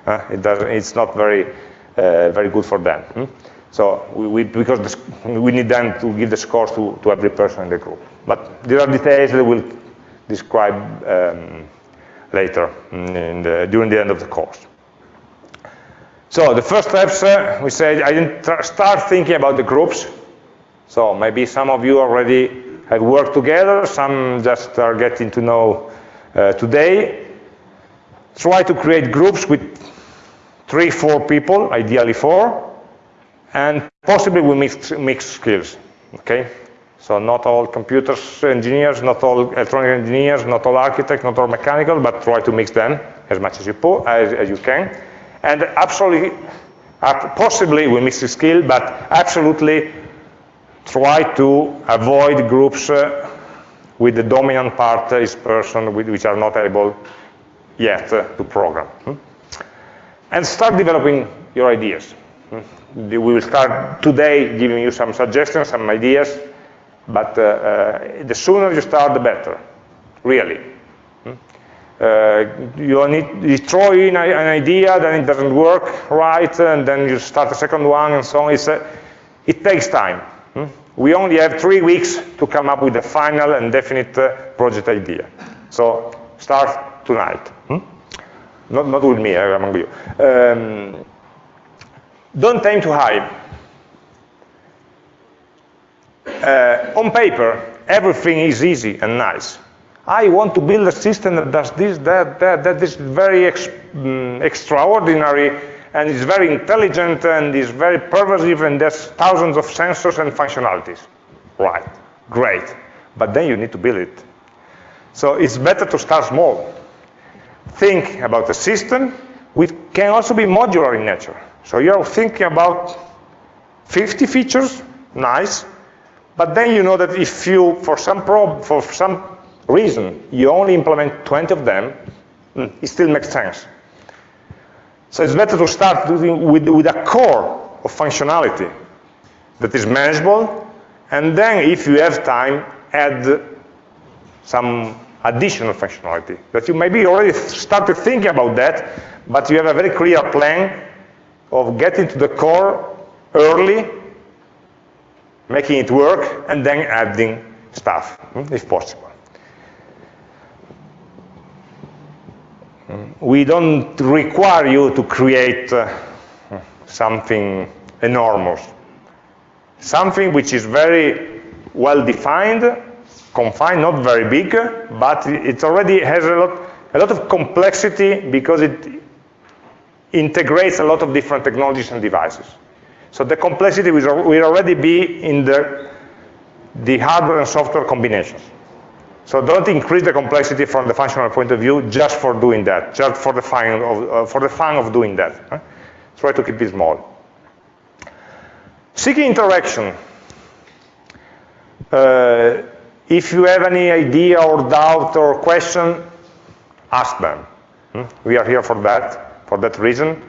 uh, it doesn't, it's not very, uh, very good for them. Hmm? So we, we because this, we need them to give the scores to, to every person in the group. But there are details that we'll describe um, later the, during the end of the course. So the first steps, uh, we said I didn't start thinking about the groups. So maybe some of you already have worked together, some just are getting to know uh, today. Try to create groups with three, four people, ideally four, and possibly we mix, mix skills, okay? So not all computers engineers, not all electronic engineers, not all architects, not all mechanical, but try to mix them as much as you, as, as you can. And absolutely, uh, possibly we mix the skill, but absolutely try to avoid groups uh, with the dominant part is person which are not able yet uh, to program. Hmm? And start developing your ideas. Hmm? We will start today giving you some suggestions, some ideas, but uh, uh, the sooner you start, the better, really. Hmm? Uh, you need you throw in an idea, then it doesn't work right, and then you start a second one, and so on. It's, uh, it takes time. Hmm? We only have three weeks to come up with a final and definite uh, project idea. So start tonight. Hmm? not, not with me, uh, among you. Um, don't aim to hide. Uh, on paper, everything is easy and nice. I want to build a system that does this, that, that, that is very ex um, extraordinary and it's very intelligent and is very pervasive and there's thousands of sensors and functionalities. Right, great. But then you need to build it. So it's better to start small. Think about the system, which can also be modular in nature. So you're thinking about 50 features, nice, but then you know that if you, for some prob for some reason, you only implement 20 of them, hmm, it still makes sense. So it's better to start with, with a core of functionality that is manageable, and then if you have time, add some additional functionality. That you maybe already started thinking about that, but you have a very clear plan of getting to the core early, making it work, and then adding stuff, hmm, if possible. We don't require you to create uh, something enormous. Something which is very well defined, confined, not very big, but it already has a lot, a lot of complexity because it integrates a lot of different technologies and devices. So the complexity will already be in the, the hardware and software combinations. So don't increase the complexity from the functional point of view just for doing that, just for the fun of, uh, for the fun of doing that. Try to keep it small. Seeking interaction. Uh, if you have any idea or doubt or question, ask them. Hmm? We are here for that, for that reason.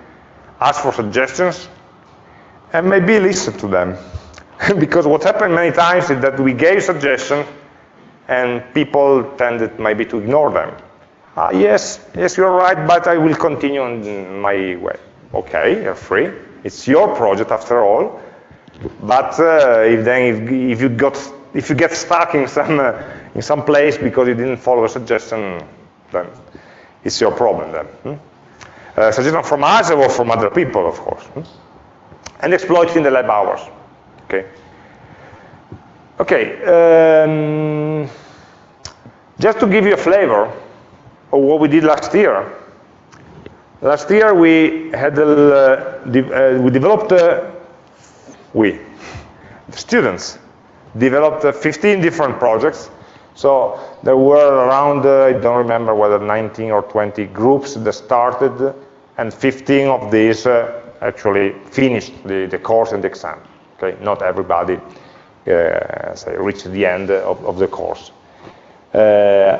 Ask for suggestions, and maybe listen to them. because what happened many times is that we gave suggestions, and people tended maybe to ignore them. Uh, yes, yes, you're right, but I will continue on my way. Okay, you're free. It's your project after all. But uh, if then if, if, you got if you get stuck in some uh, in some place because you didn't follow a suggestion, then it's your problem then. Hmm? Uh, suggestion from us or from other people, of course. Hmm? And exploit it in the lab hours. Okay. Okay, um, just to give you a flavor of what we did last year. Last year we had uh, de uh, we developed uh, we students developed uh, 15 different projects. So there were around uh, I don't remember whether 19 or 20 groups that started, and 15 of these uh, actually finished the, the course and the exam. Okay, not everybody reach the end of, of the course. Uh,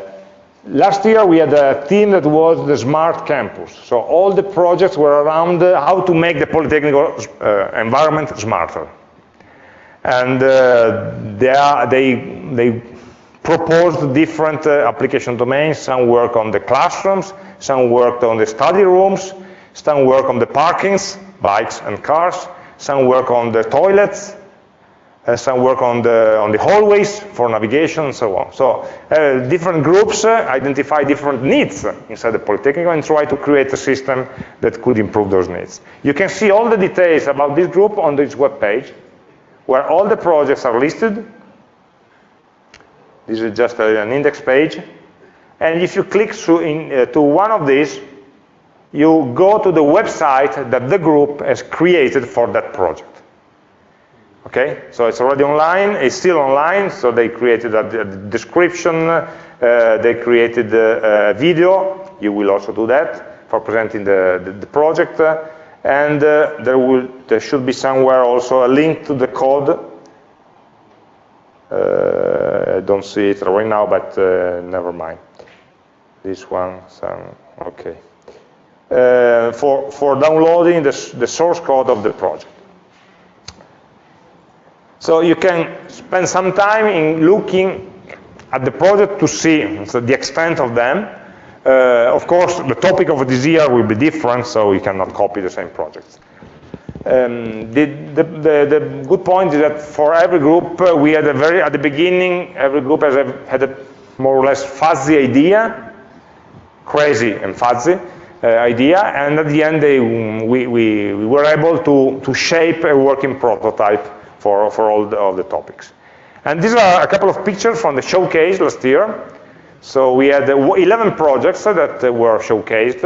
last year we had a team that was the smart campus. So all the projects were around how to make the Polytechnic uh, environment smarter. And they, are, they, they proposed different uh, application domains. Some work on the classrooms, some worked on the study rooms, some work on the parkings, bikes and cars, some work on the toilets, uh, some work on the, on the hallways for navigation and so on. So uh, different groups uh, identify different needs inside the Polytechnic and try to create a system that could improve those needs. You can see all the details about this group on this web page, where all the projects are listed. This is just an index page. And if you click through in, uh, to one of these, you go to the website that the group has created for that project. Okay, so it's already online, it's still online, so they created a, description, uh, they created a, a, video, you will also do that for presenting the, the, the project, uh, and uh, there, will, there should be somewhere also a link to the code. Uh, I don't see it right now, but uh, never mind. This one, some, okay. Uh, for, for downloading the, the source code of the project. So you can spend some time in looking at the project to see so the extent of them. Uh, of course, the topic of this year will be different, so you cannot copy the same projects. Um, the, the, the, the, good point is that for every group, uh, we had a very, at the beginning, every group has a, had a more or less fuzzy idea, crazy and fuzzy, uh, idea, and at the end they, we, we, we, were able to, to shape a working prototype for, for all the, all the topics. And these are a couple of pictures from the showcase last year. So we had uh, 11 projects uh, that uh, were showcased.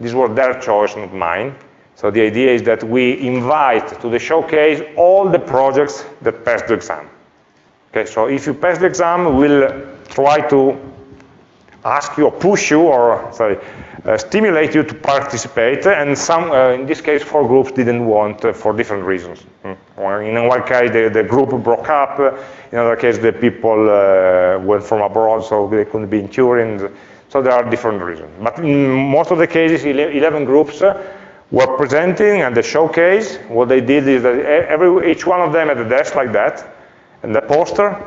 These were their choice, not mine. So the idea is that we invite to the showcase all the projects that passed the exam. Okay, so if you pass the exam, we'll try to ask you or push you or sorry, uh, stimulate you to participate, and some, uh, in this case, four groups didn't want uh, for different reasons. Mm. In one case, the, the, group broke up. In another case, the people uh, went from abroad, so they couldn't be in Turin. So there are different reasons. But in most of the cases, 11 groups uh, were presenting and the showcase. What they did is that every, each one of them had a desk like that, and the poster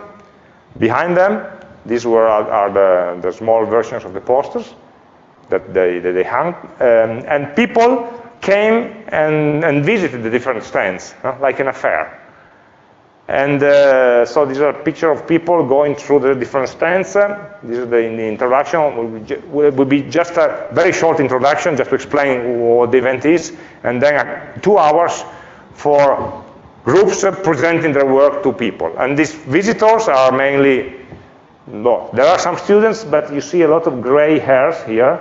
behind them. These were are, the, the small versions of the posters that they, that they hung. Um, and people came and, and visited the different stands, like an affair. And uh, so these are pictures of people going through the different stands. This is the, the introduction. Will, will be just a very short introduction, just to explain what the event is, and then uh, two hours for groups presenting their work to people. And these visitors are mainly, no, there are some students, but you see a lot of gray hairs here.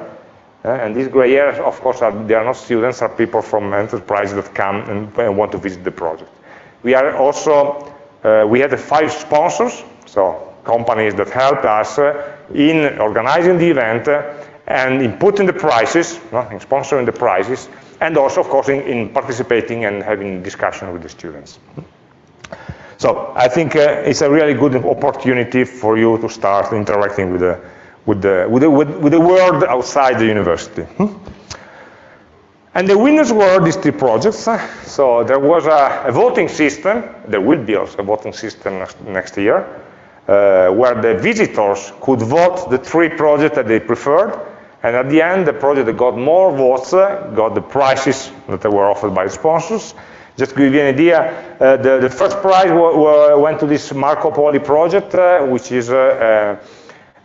Uh, and these gray hairs, of course, are, they are not students, are people from enterprises that come and, and want to visit the project. We are also, uh, we had five sponsors, so companies that helped us uh, in organizing the event and in putting the prices, in sponsoring the prizes, and also, of course, in, in, participating and having discussion with the students. So I think uh, it's a really good opportunity for you to start interacting with the with the, with the, with, the world outside the university. Hmm? And the winners were these three projects. So there was a, a, voting system, there will be also a voting system next, next year, uh, where the visitors could vote the three projects that they preferred, and at the end, the project that got more votes uh, got the prizes that were offered by the sponsors. Just to give you an idea, uh, the, the, first prize went to this Marco Polo project, uh, which is a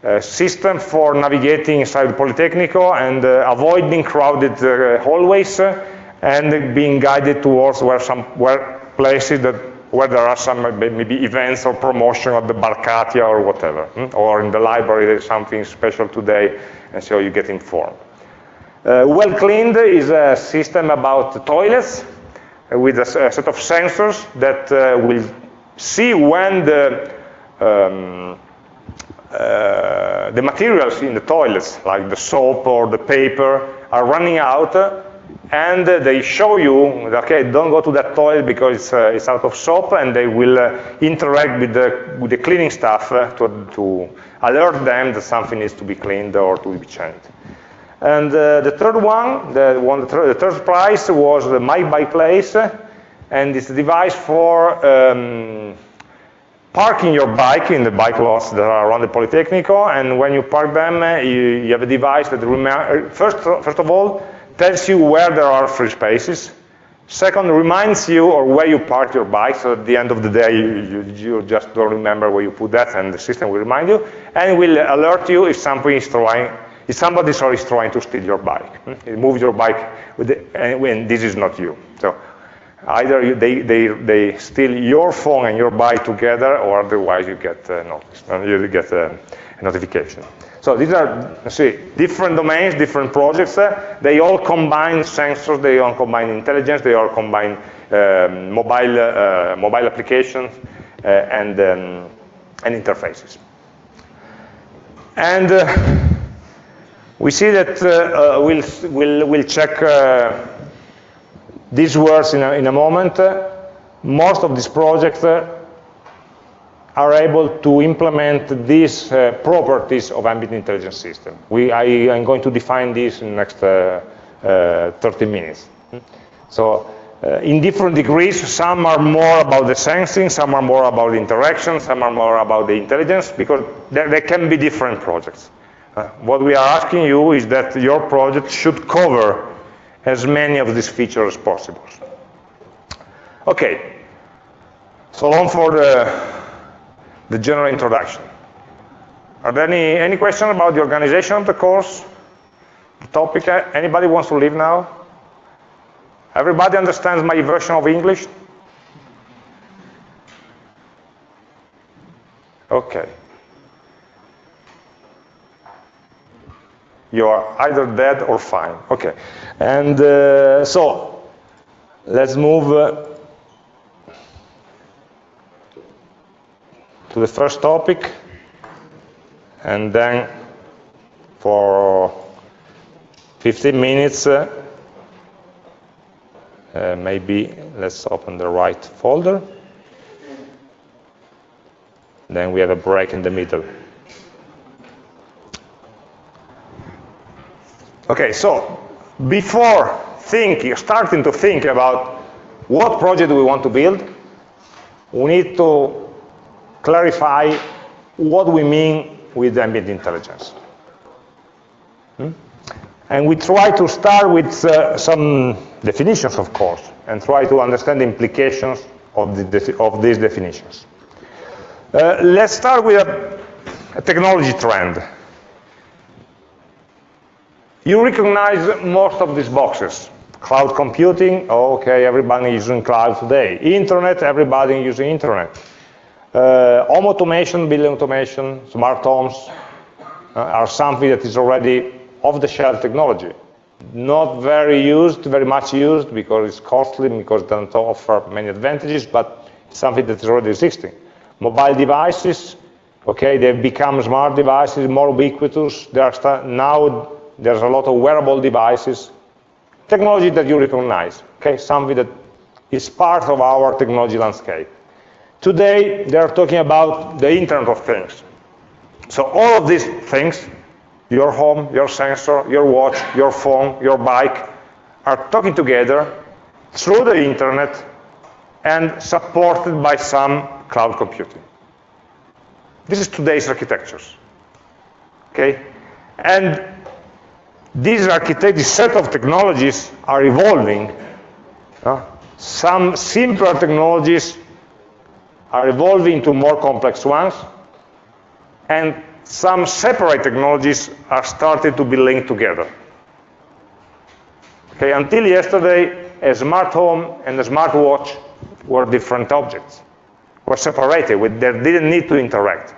uh, system for navigating inside the Politecnico and uh, avoiding crowded uh, hallways uh, and being guided towards where some where places that where there are some maybe events or promotion of the Barcatia or whatever, hmm? or in the library there's something special today, and so you get informed. Uh, well cleaned is a system about toilets uh, with a, set of sensors that uh, will see when the um, uh, the materials in the toilets, like the soap or the paper, are running out, and they show you, okay, don't go to that toilet because it's, uh, it's out of soap, and they will uh, interact with the, with the cleaning staff uh, to, to alert them that something needs to be cleaned or to be changed. And uh, the third one, the, one the, third, the third prize was the My Bike Place, and it's a device for um, parking your bike in the bike lots that are around the Politecnico, and when you park them, uh, you, you, have a device that, uh, first, first of all, tells you where there are free spaces. Second, reminds you or where you parked your bike, so at the end of the day, you, you, you just don't remember where you put that, and the system will remind you, and will alert you if something is trying, if somebody is trying to steal your bike. Hmm? Move your bike, the, and this is not you. So Either they, they, they steal your phone and your bike together, or otherwise you get uh, noticed, you get uh, a notification. So these are, see, different domains, different projects. Uh, they all combine sensors, they all combine intelligence, they all combine um, mobile, uh, mobile applications uh, and, um, and interfaces. And we see that we'll, we'll, we'll check these words in a, in a moment, most of these projects are able to implement these uh, properties of ambient intelligence system. We, I am going to define this in the next uh, uh, 30 minutes. So uh, in different degrees, some are more about the sensing, some are more about the interaction, some are more about the intelligence, because there, there can be different projects. Uh, what we are asking you is that your project should cover as many of these features as possible. Okay, so long for the, the general introduction. Are there any, any questions about the organization of the course? The topic. Anybody wants to leave now? Everybody understands my version of English? Okay. You are either dead or fine. Okay. And uh, so, let's move uh, to the first topic. And then for 15 minutes, uh, uh, maybe let's open the right folder. Then we have a break in the middle. Okay, so before thinking, starting to think about what project we want to build, we need to clarify what we mean with ambient intelligence. Hmm? And we try to start with uh, some definitions, of course, and try to understand the implications of, the of these definitions. Uh, let's start with a, a, technology trend. You recognize most of these boxes. Cloud computing, okay, everybody is using cloud today. Internet, everybody using internet. Uh, home automation, building automation, smart homes uh, are something that is already off-the-shelf technology. Not very used, very much used because it's costly, because it doesn't offer many advantages, but something that is already existing. Mobile devices, okay, they've become smart devices, more ubiquitous. There are now there's a lot of wearable devices. Technology that you recognize, okay, something that is part of our technology landscape. Today, they are talking about the Internet of Things. So all of these things, your home, your sensor, your watch, your phone, your bike, are talking together through the internet and supported by some cloud computing. This is today's architectures. Okay? And these architect, this set of technologies are evolving. Uh, some simpler technologies are evolving to more complex ones, and some separate technologies are starting to be linked together. Okay, until yesterday, a smart home and a smart watch were different objects, were separated, they didn't need to interact.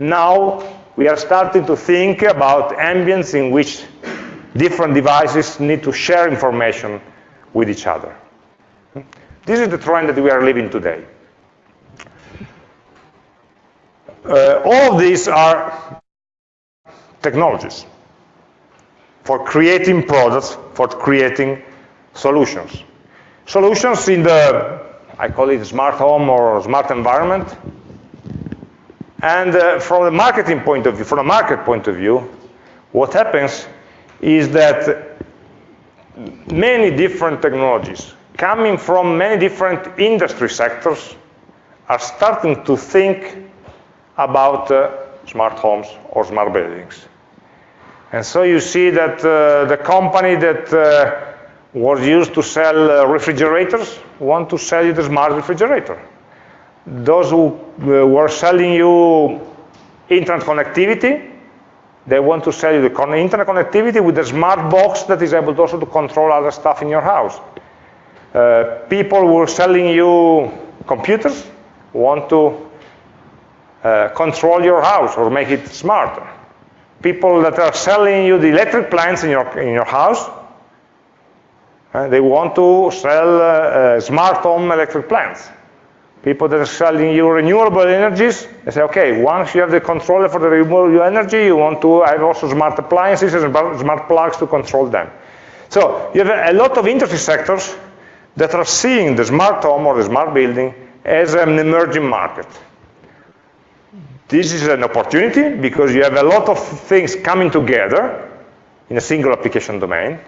Now, we are starting to think about ambience in which different devices need to share information with each other. This is the trend that we are living today. Uh, all of these are technologies for creating products, for creating solutions. Solutions in the, I call it smart home or smart environment. And uh, from the marketing point of view, from a market point of view, what happens is that many different technologies coming from many different industry sectors are starting to think about uh, smart homes or smart buildings. And so you see that uh, the company that uh, was used to sell uh, refrigerators want to sell you the smart refrigerator. Those who uh, were selling you internet connectivity, they want to sell you the internet connectivity with a smart box that is able also to control other stuff in your house. Uh, people who are selling you computers want to uh, control your house or make it smarter. People that are selling you the electric plants in your, in your house, uh, they want to sell uh, uh, smart home electric plants. People that are selling you renewable energies, they say, okay, once you have the controller for the renewable energy, you want to have also smart appliances and smart plugs to control them. So you have a lot of industry sectors that are seeing the smart home or the smart building as an emerging market. This is an opportunity because you have a lot of things coming together in a single application domain.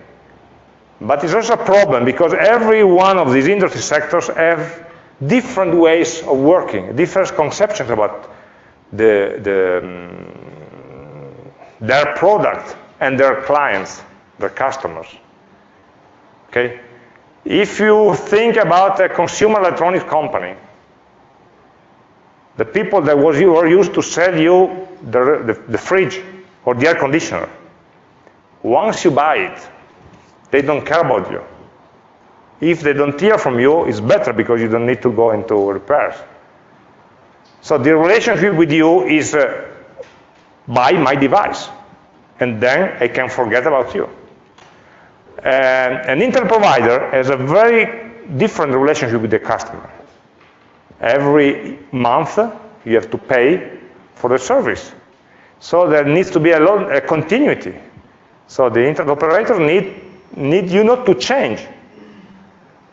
But it's also a problem because every one of these industry sectors have different ways of working, different conceptions about the, the, um, their product and their clients, their customers. Okay? If you think about a consumer electronics company, the people that was, were used to sell you the, the, the fridge or the air conditioner. once you buy it, they don't care about you. If they don't hear from you, it's better because you don't need to go into repairs. So the relationship with you is uh, buy my device, and then I can forget about you. And an internet provider has a very different relationship with the customer. Every month, you have to pay for the service. So there needs to be a, lot, a continuity. So the internet operator need, need you not to change.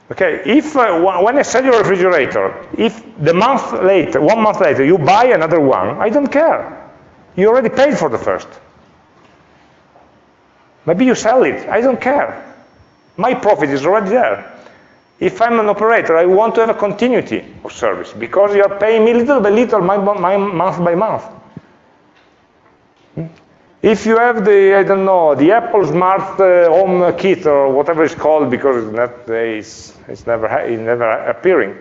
Okay, if uh, when I sell your refrigerator, if the month later, one month later, you buy another one, I don't care. You already paid for the first. Maybe you sell it, I don't care. My profit is already there. If I'm an operator, I want to have a continuity of service because you are paying me little by little, my, my month by month. If you have the, I don't know, the Apple Smart uh, HomeKit or whatever it's called, because it's, not, it's, it's, never, it's never appearing,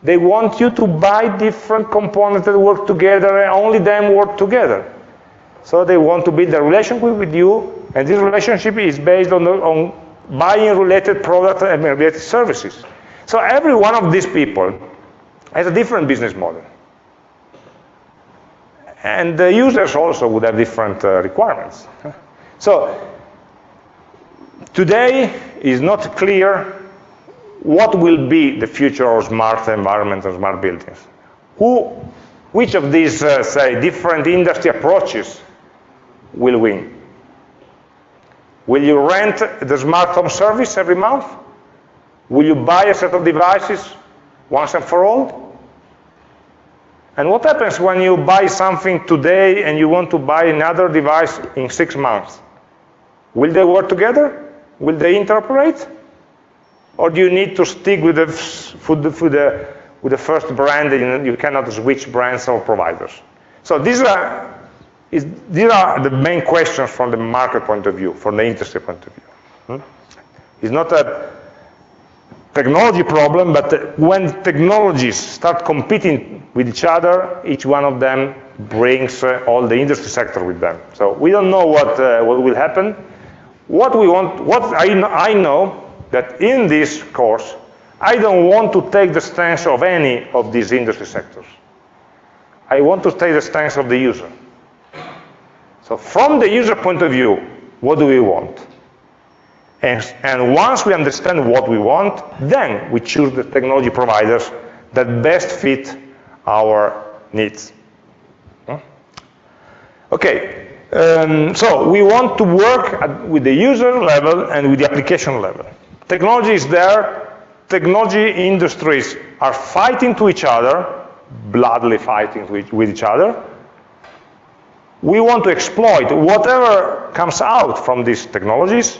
they want you to buy different components that work together and only them work together. So they want to build a relationship with you, and this relationship is based on, on buying related products and related services. So every one of these people has a different business model. And the users also would have different uh, requirements. So today is not clear what will be the future of smart environments and smart buildings. Who, which of these, uh, say, different industry approaches will win? Will you rent the smart home service every month? Will you buy a set of devices once and for all? And what happens when you buy something today and you want to buy another device in six months? Will they work together? Will they interoperate? Or do you need to stick with the, with the, with the, first brand and you cannot switch brands or providers? So these are, is, these are the main questions from the market point of view, from the industry point of view. Hmm? It's not a technology problem, but when technologies start competing with each other, each one of them brings uh, all the industry sector with them. So we don't know what, uh, what will happen. What we want, what I know, I know that in this course, I don't want to take the stance of any of these industry sectors. I want to take the stance of the user. So from the user point of view, what do we want? And, and once we understand what we want, then we choose the technology providers that best fit our needs. Okay, um, so we want to work at, with the user level and with the application level. Technology is there. Technology industries are fighting to each other, bloodily fighting with each other. We want to exploit whatever comes out from these technologies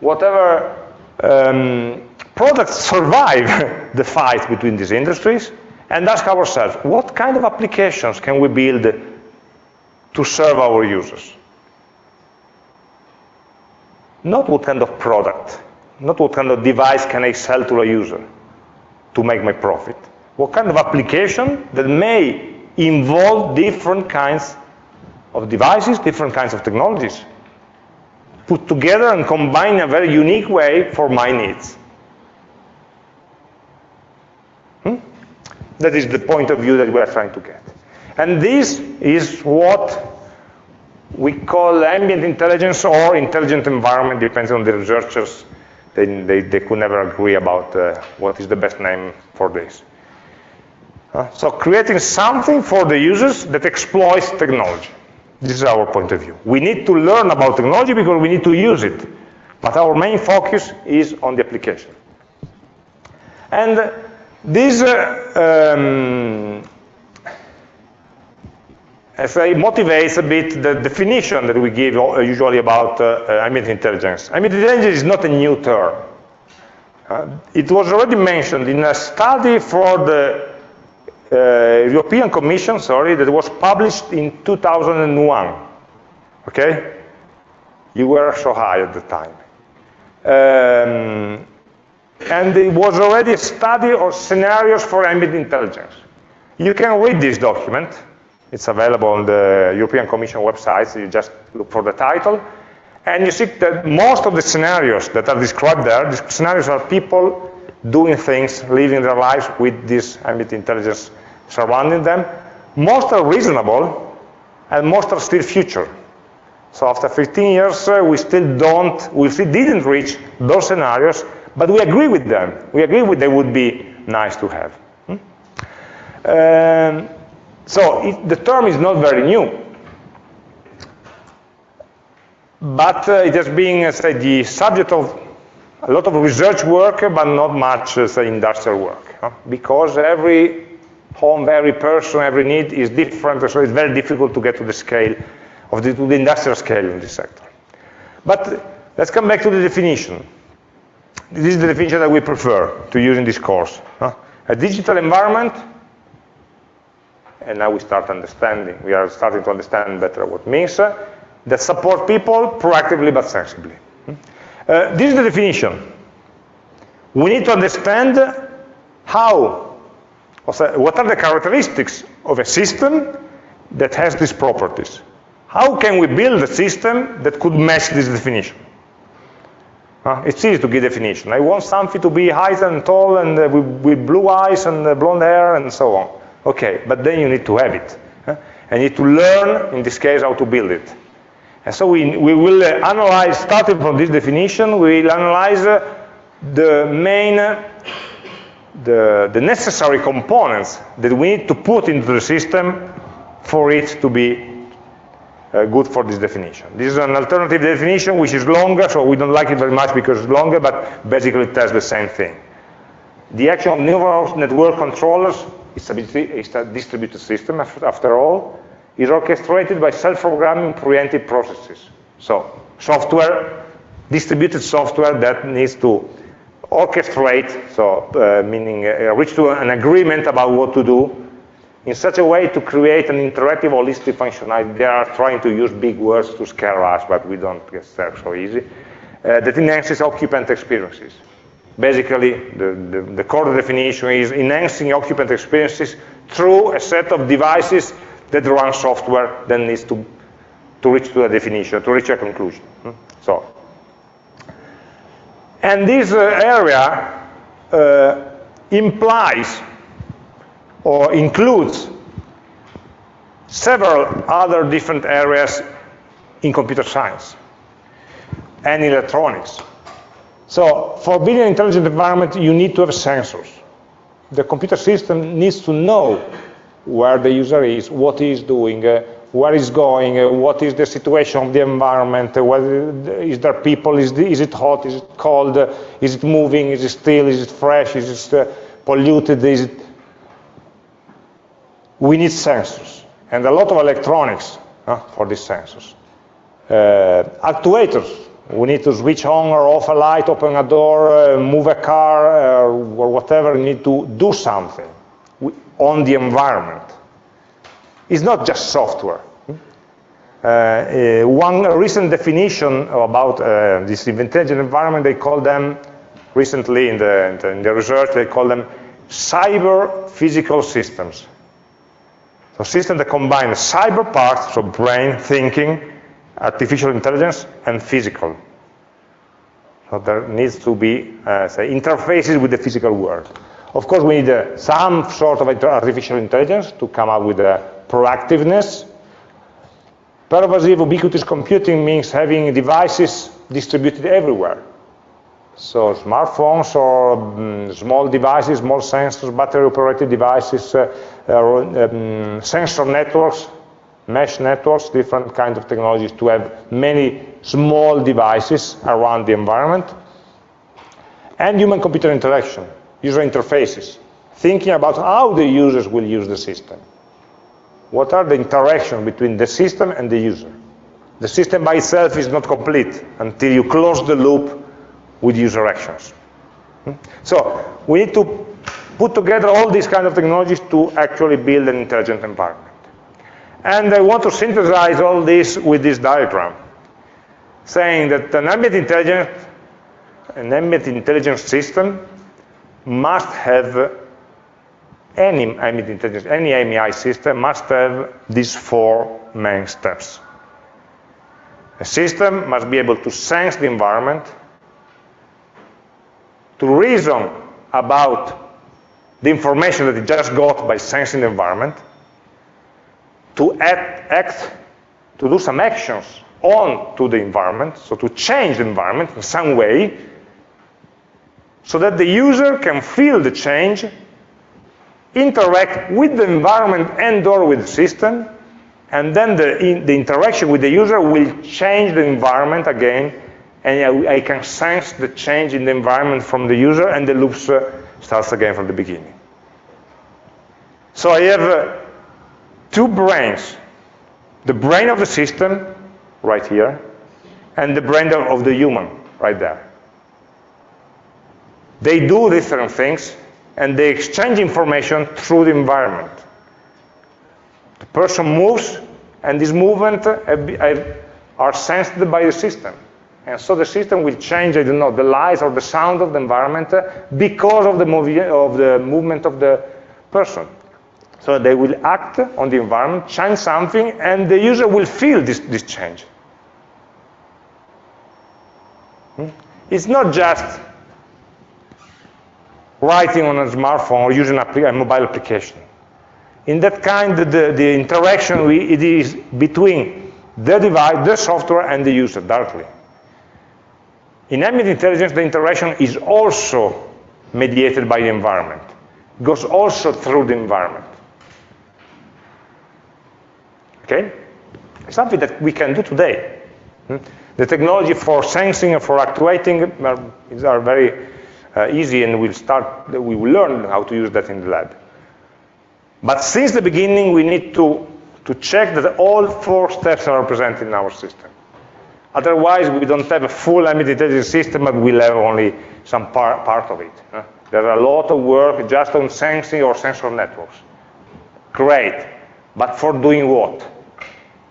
whatever um, products survive the fight between these industries and ask ourselves, what kind of applications can we build to serve our users? Not what kind of product, not what kind of device can I sell to a user to make my profit. What kind of application that may involve different kinds of devices, different kinds of technologies put together and combined in a very unique way for my needs. Hmm? That is the point of view that we are trying to get. And this is what we call ambient intelligence or intelligent environment, depends on the researchers. They, they, they could never agree about uh, what is the best name for this. Uh, so creating something for the users that exploits technology. This is our point of view. We need to learn about technology because we need to use it. But our main focus is on the application. And this, uh, um, motivates a bit the definition that we give usually about uh, uh, ambient intelligence. Ambient intelligence is not a new term. Uh, it was already mentioned in a study for the uh, European Commission, sorry, that was published in 2001. Okay? You were so high at the time. Um, and it was already a study of scenarios for ambient intelligence. You can read this document. It's available on the European Commission website, so you just look for the title. And you see that most of the scenarios that are described there, the scenarios are people doing things, living their lives with this ambient intelligence surrounding them. Most are reasonable, and most are still future. So after 15 years, uh, we still don't, we still didn't reach those scenarios, but we agree with them. We agree with they would be nice to have. Hmm? Um, so it, the term is not very new, but uh, it has been, uh, say, the subject of a lot of research work, but not much, uh, say, industrial work, huh? because every home, every person, every need is different, so it's very difficult to get to the scale of the, to the industrial scale in this sector. But let's come back to the definition. This is the definition that we prefer to use in this course. Huh? A digital environment, and now we start understanding, we are starting to understand better what means, uh, that support people proactively but sensibly. Uh, this is the definition. We need to understand how, what are the characteristics of a system that has these properties. How can we build a system that could match this definition? Uh, it's easy to give definition. I want something to be high and tall and uh, with, with, blue eyes and uh, blonde hair and so on. Okay, but then you need to have it. Uh, and you need to learn, in this case, how to build it. And so we, we will uh, analyze, starting from this definition, we will analyze uh, the main, the, the necessary components that we need to put into the system for it to be uh, good for this definition. This is an alternative definition which is longer, so we don't like it very much because it's longer, but basically it tells the same thing. The action of neural network controllers is a distributed system, after all, is orchestrated by self-programming preemptive processes. So software, distributed software that needs to orchestrate, so uh, meaning uh, reach to an agreement about what to do in such a way to create an interactive holistic functionality. They are trying to use big words to scare us, but we don't get there so easy. Uh, that enhances occupant experiences. Basically, the, the, the, core definition is enhancing occupant experiences through a set of devices that run software that needs to, to reach to a definition, to reach a conclusion. Hmm? So, and this uh, area uh, implies or includes several other different areas in computer science and electronics. So for building an intelligent environment, you need to have sensors. The computer system needs to know where the user is, what he is doing, uh, where he's going, uh, what is the situation of the environment, uh, whether, is there people, is, the, is it hot, is it cold, uh, is it moving, is it still, is it fresh, is it uh, polluted, is it we need sensors. And a lot of electronics uh, for these sensors. Uh, actuators, we need to switch on or off a light, open a door, move a car, or whatever, we need to do something on the environment. It's not just software. Uh, uh, one recent definition about this intelligent environment, they call them, recently in the, in the research, they call them cyber physical systems. So systems that combine cyber parts, so brain, thinking, artificial intelligence, and physical. So there needs to be, uh, say, interfaces with the physical world. Of course, we need uh, some sort of artificial intelligence to come up with a proactiveness. Pervasive ubiquitous computing means having devices distributed everywhere. So smartphones or um, small devices, small sensors, battery-operated devices, uh, uh, um, sensor networks, mesh networks, different kinds of technologies to have many small devices around the environment. And human-computer interaction, user interfaces, thinking about how the users will use the system. What are the interactions between the system and the user? The system by itself is not complete until you close the loop with user actions. Hmm? So we need to put together all these kind of technologies to actually build an intelligent environment. And I want to synthesize all this with this diagram, saying that an ambient intelligence, an ambient intelligence system must have any ambient intelligence, any AmI system must have these four main steps. A system must be able to sense the environment, to reason about the information that it just got by sensing the environment, to act, act to do some actions on to the environment, so to change the environment in some way, so that the user can feel the change, interact with the environment and or with the system, and then the, in, the interaction with the user will change the environment again, and I, I, can sense the change in the environment from the user, and the loop uh, starts again from the beginning. So I have uh, two brains, the brain of the system, right here, and the brain of the human, right there. They do different things, and they exchange information through the environment. The person moves, and this movement uh, uh, are sensed by the system. And so the system will change, I don't know, the lights or the sound of the environment uh, because of the, of the movement of the person. So they will act on the environment, change something, and the user will feel this, this change. Hmm? It's not just writing on a smartphone or using a, mobile application. In that kind, the, the interaction we, it is between the device, the software, and the user directly. In ambient intelligence, the interaction is also mediated by the environment. It goes also through the environment. Okay? Something that we can do today. Hmm? The technology for sensing and for actuating are very Uh, easy and we'll start, we will learn how to use that in the lab. But since the beginning, we need to, to check that all four steps are represented in our system. Otherwise, we don't have a full intelligence system, but we'll have only some par part of it. Huh? There are a lot of work just on sensing or sensor networks. Great, but for doing what?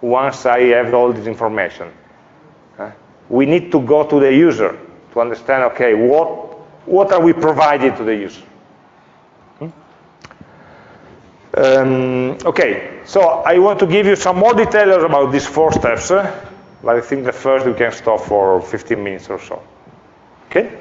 Once I have all this information. Huh? We need to go to the user to understand, okay, what what are we providing to the user? Hmm? Um, okay, so I want to give you some more details about these four steps, uh, but I think the first we can stop for 15 minutes or so. Okay?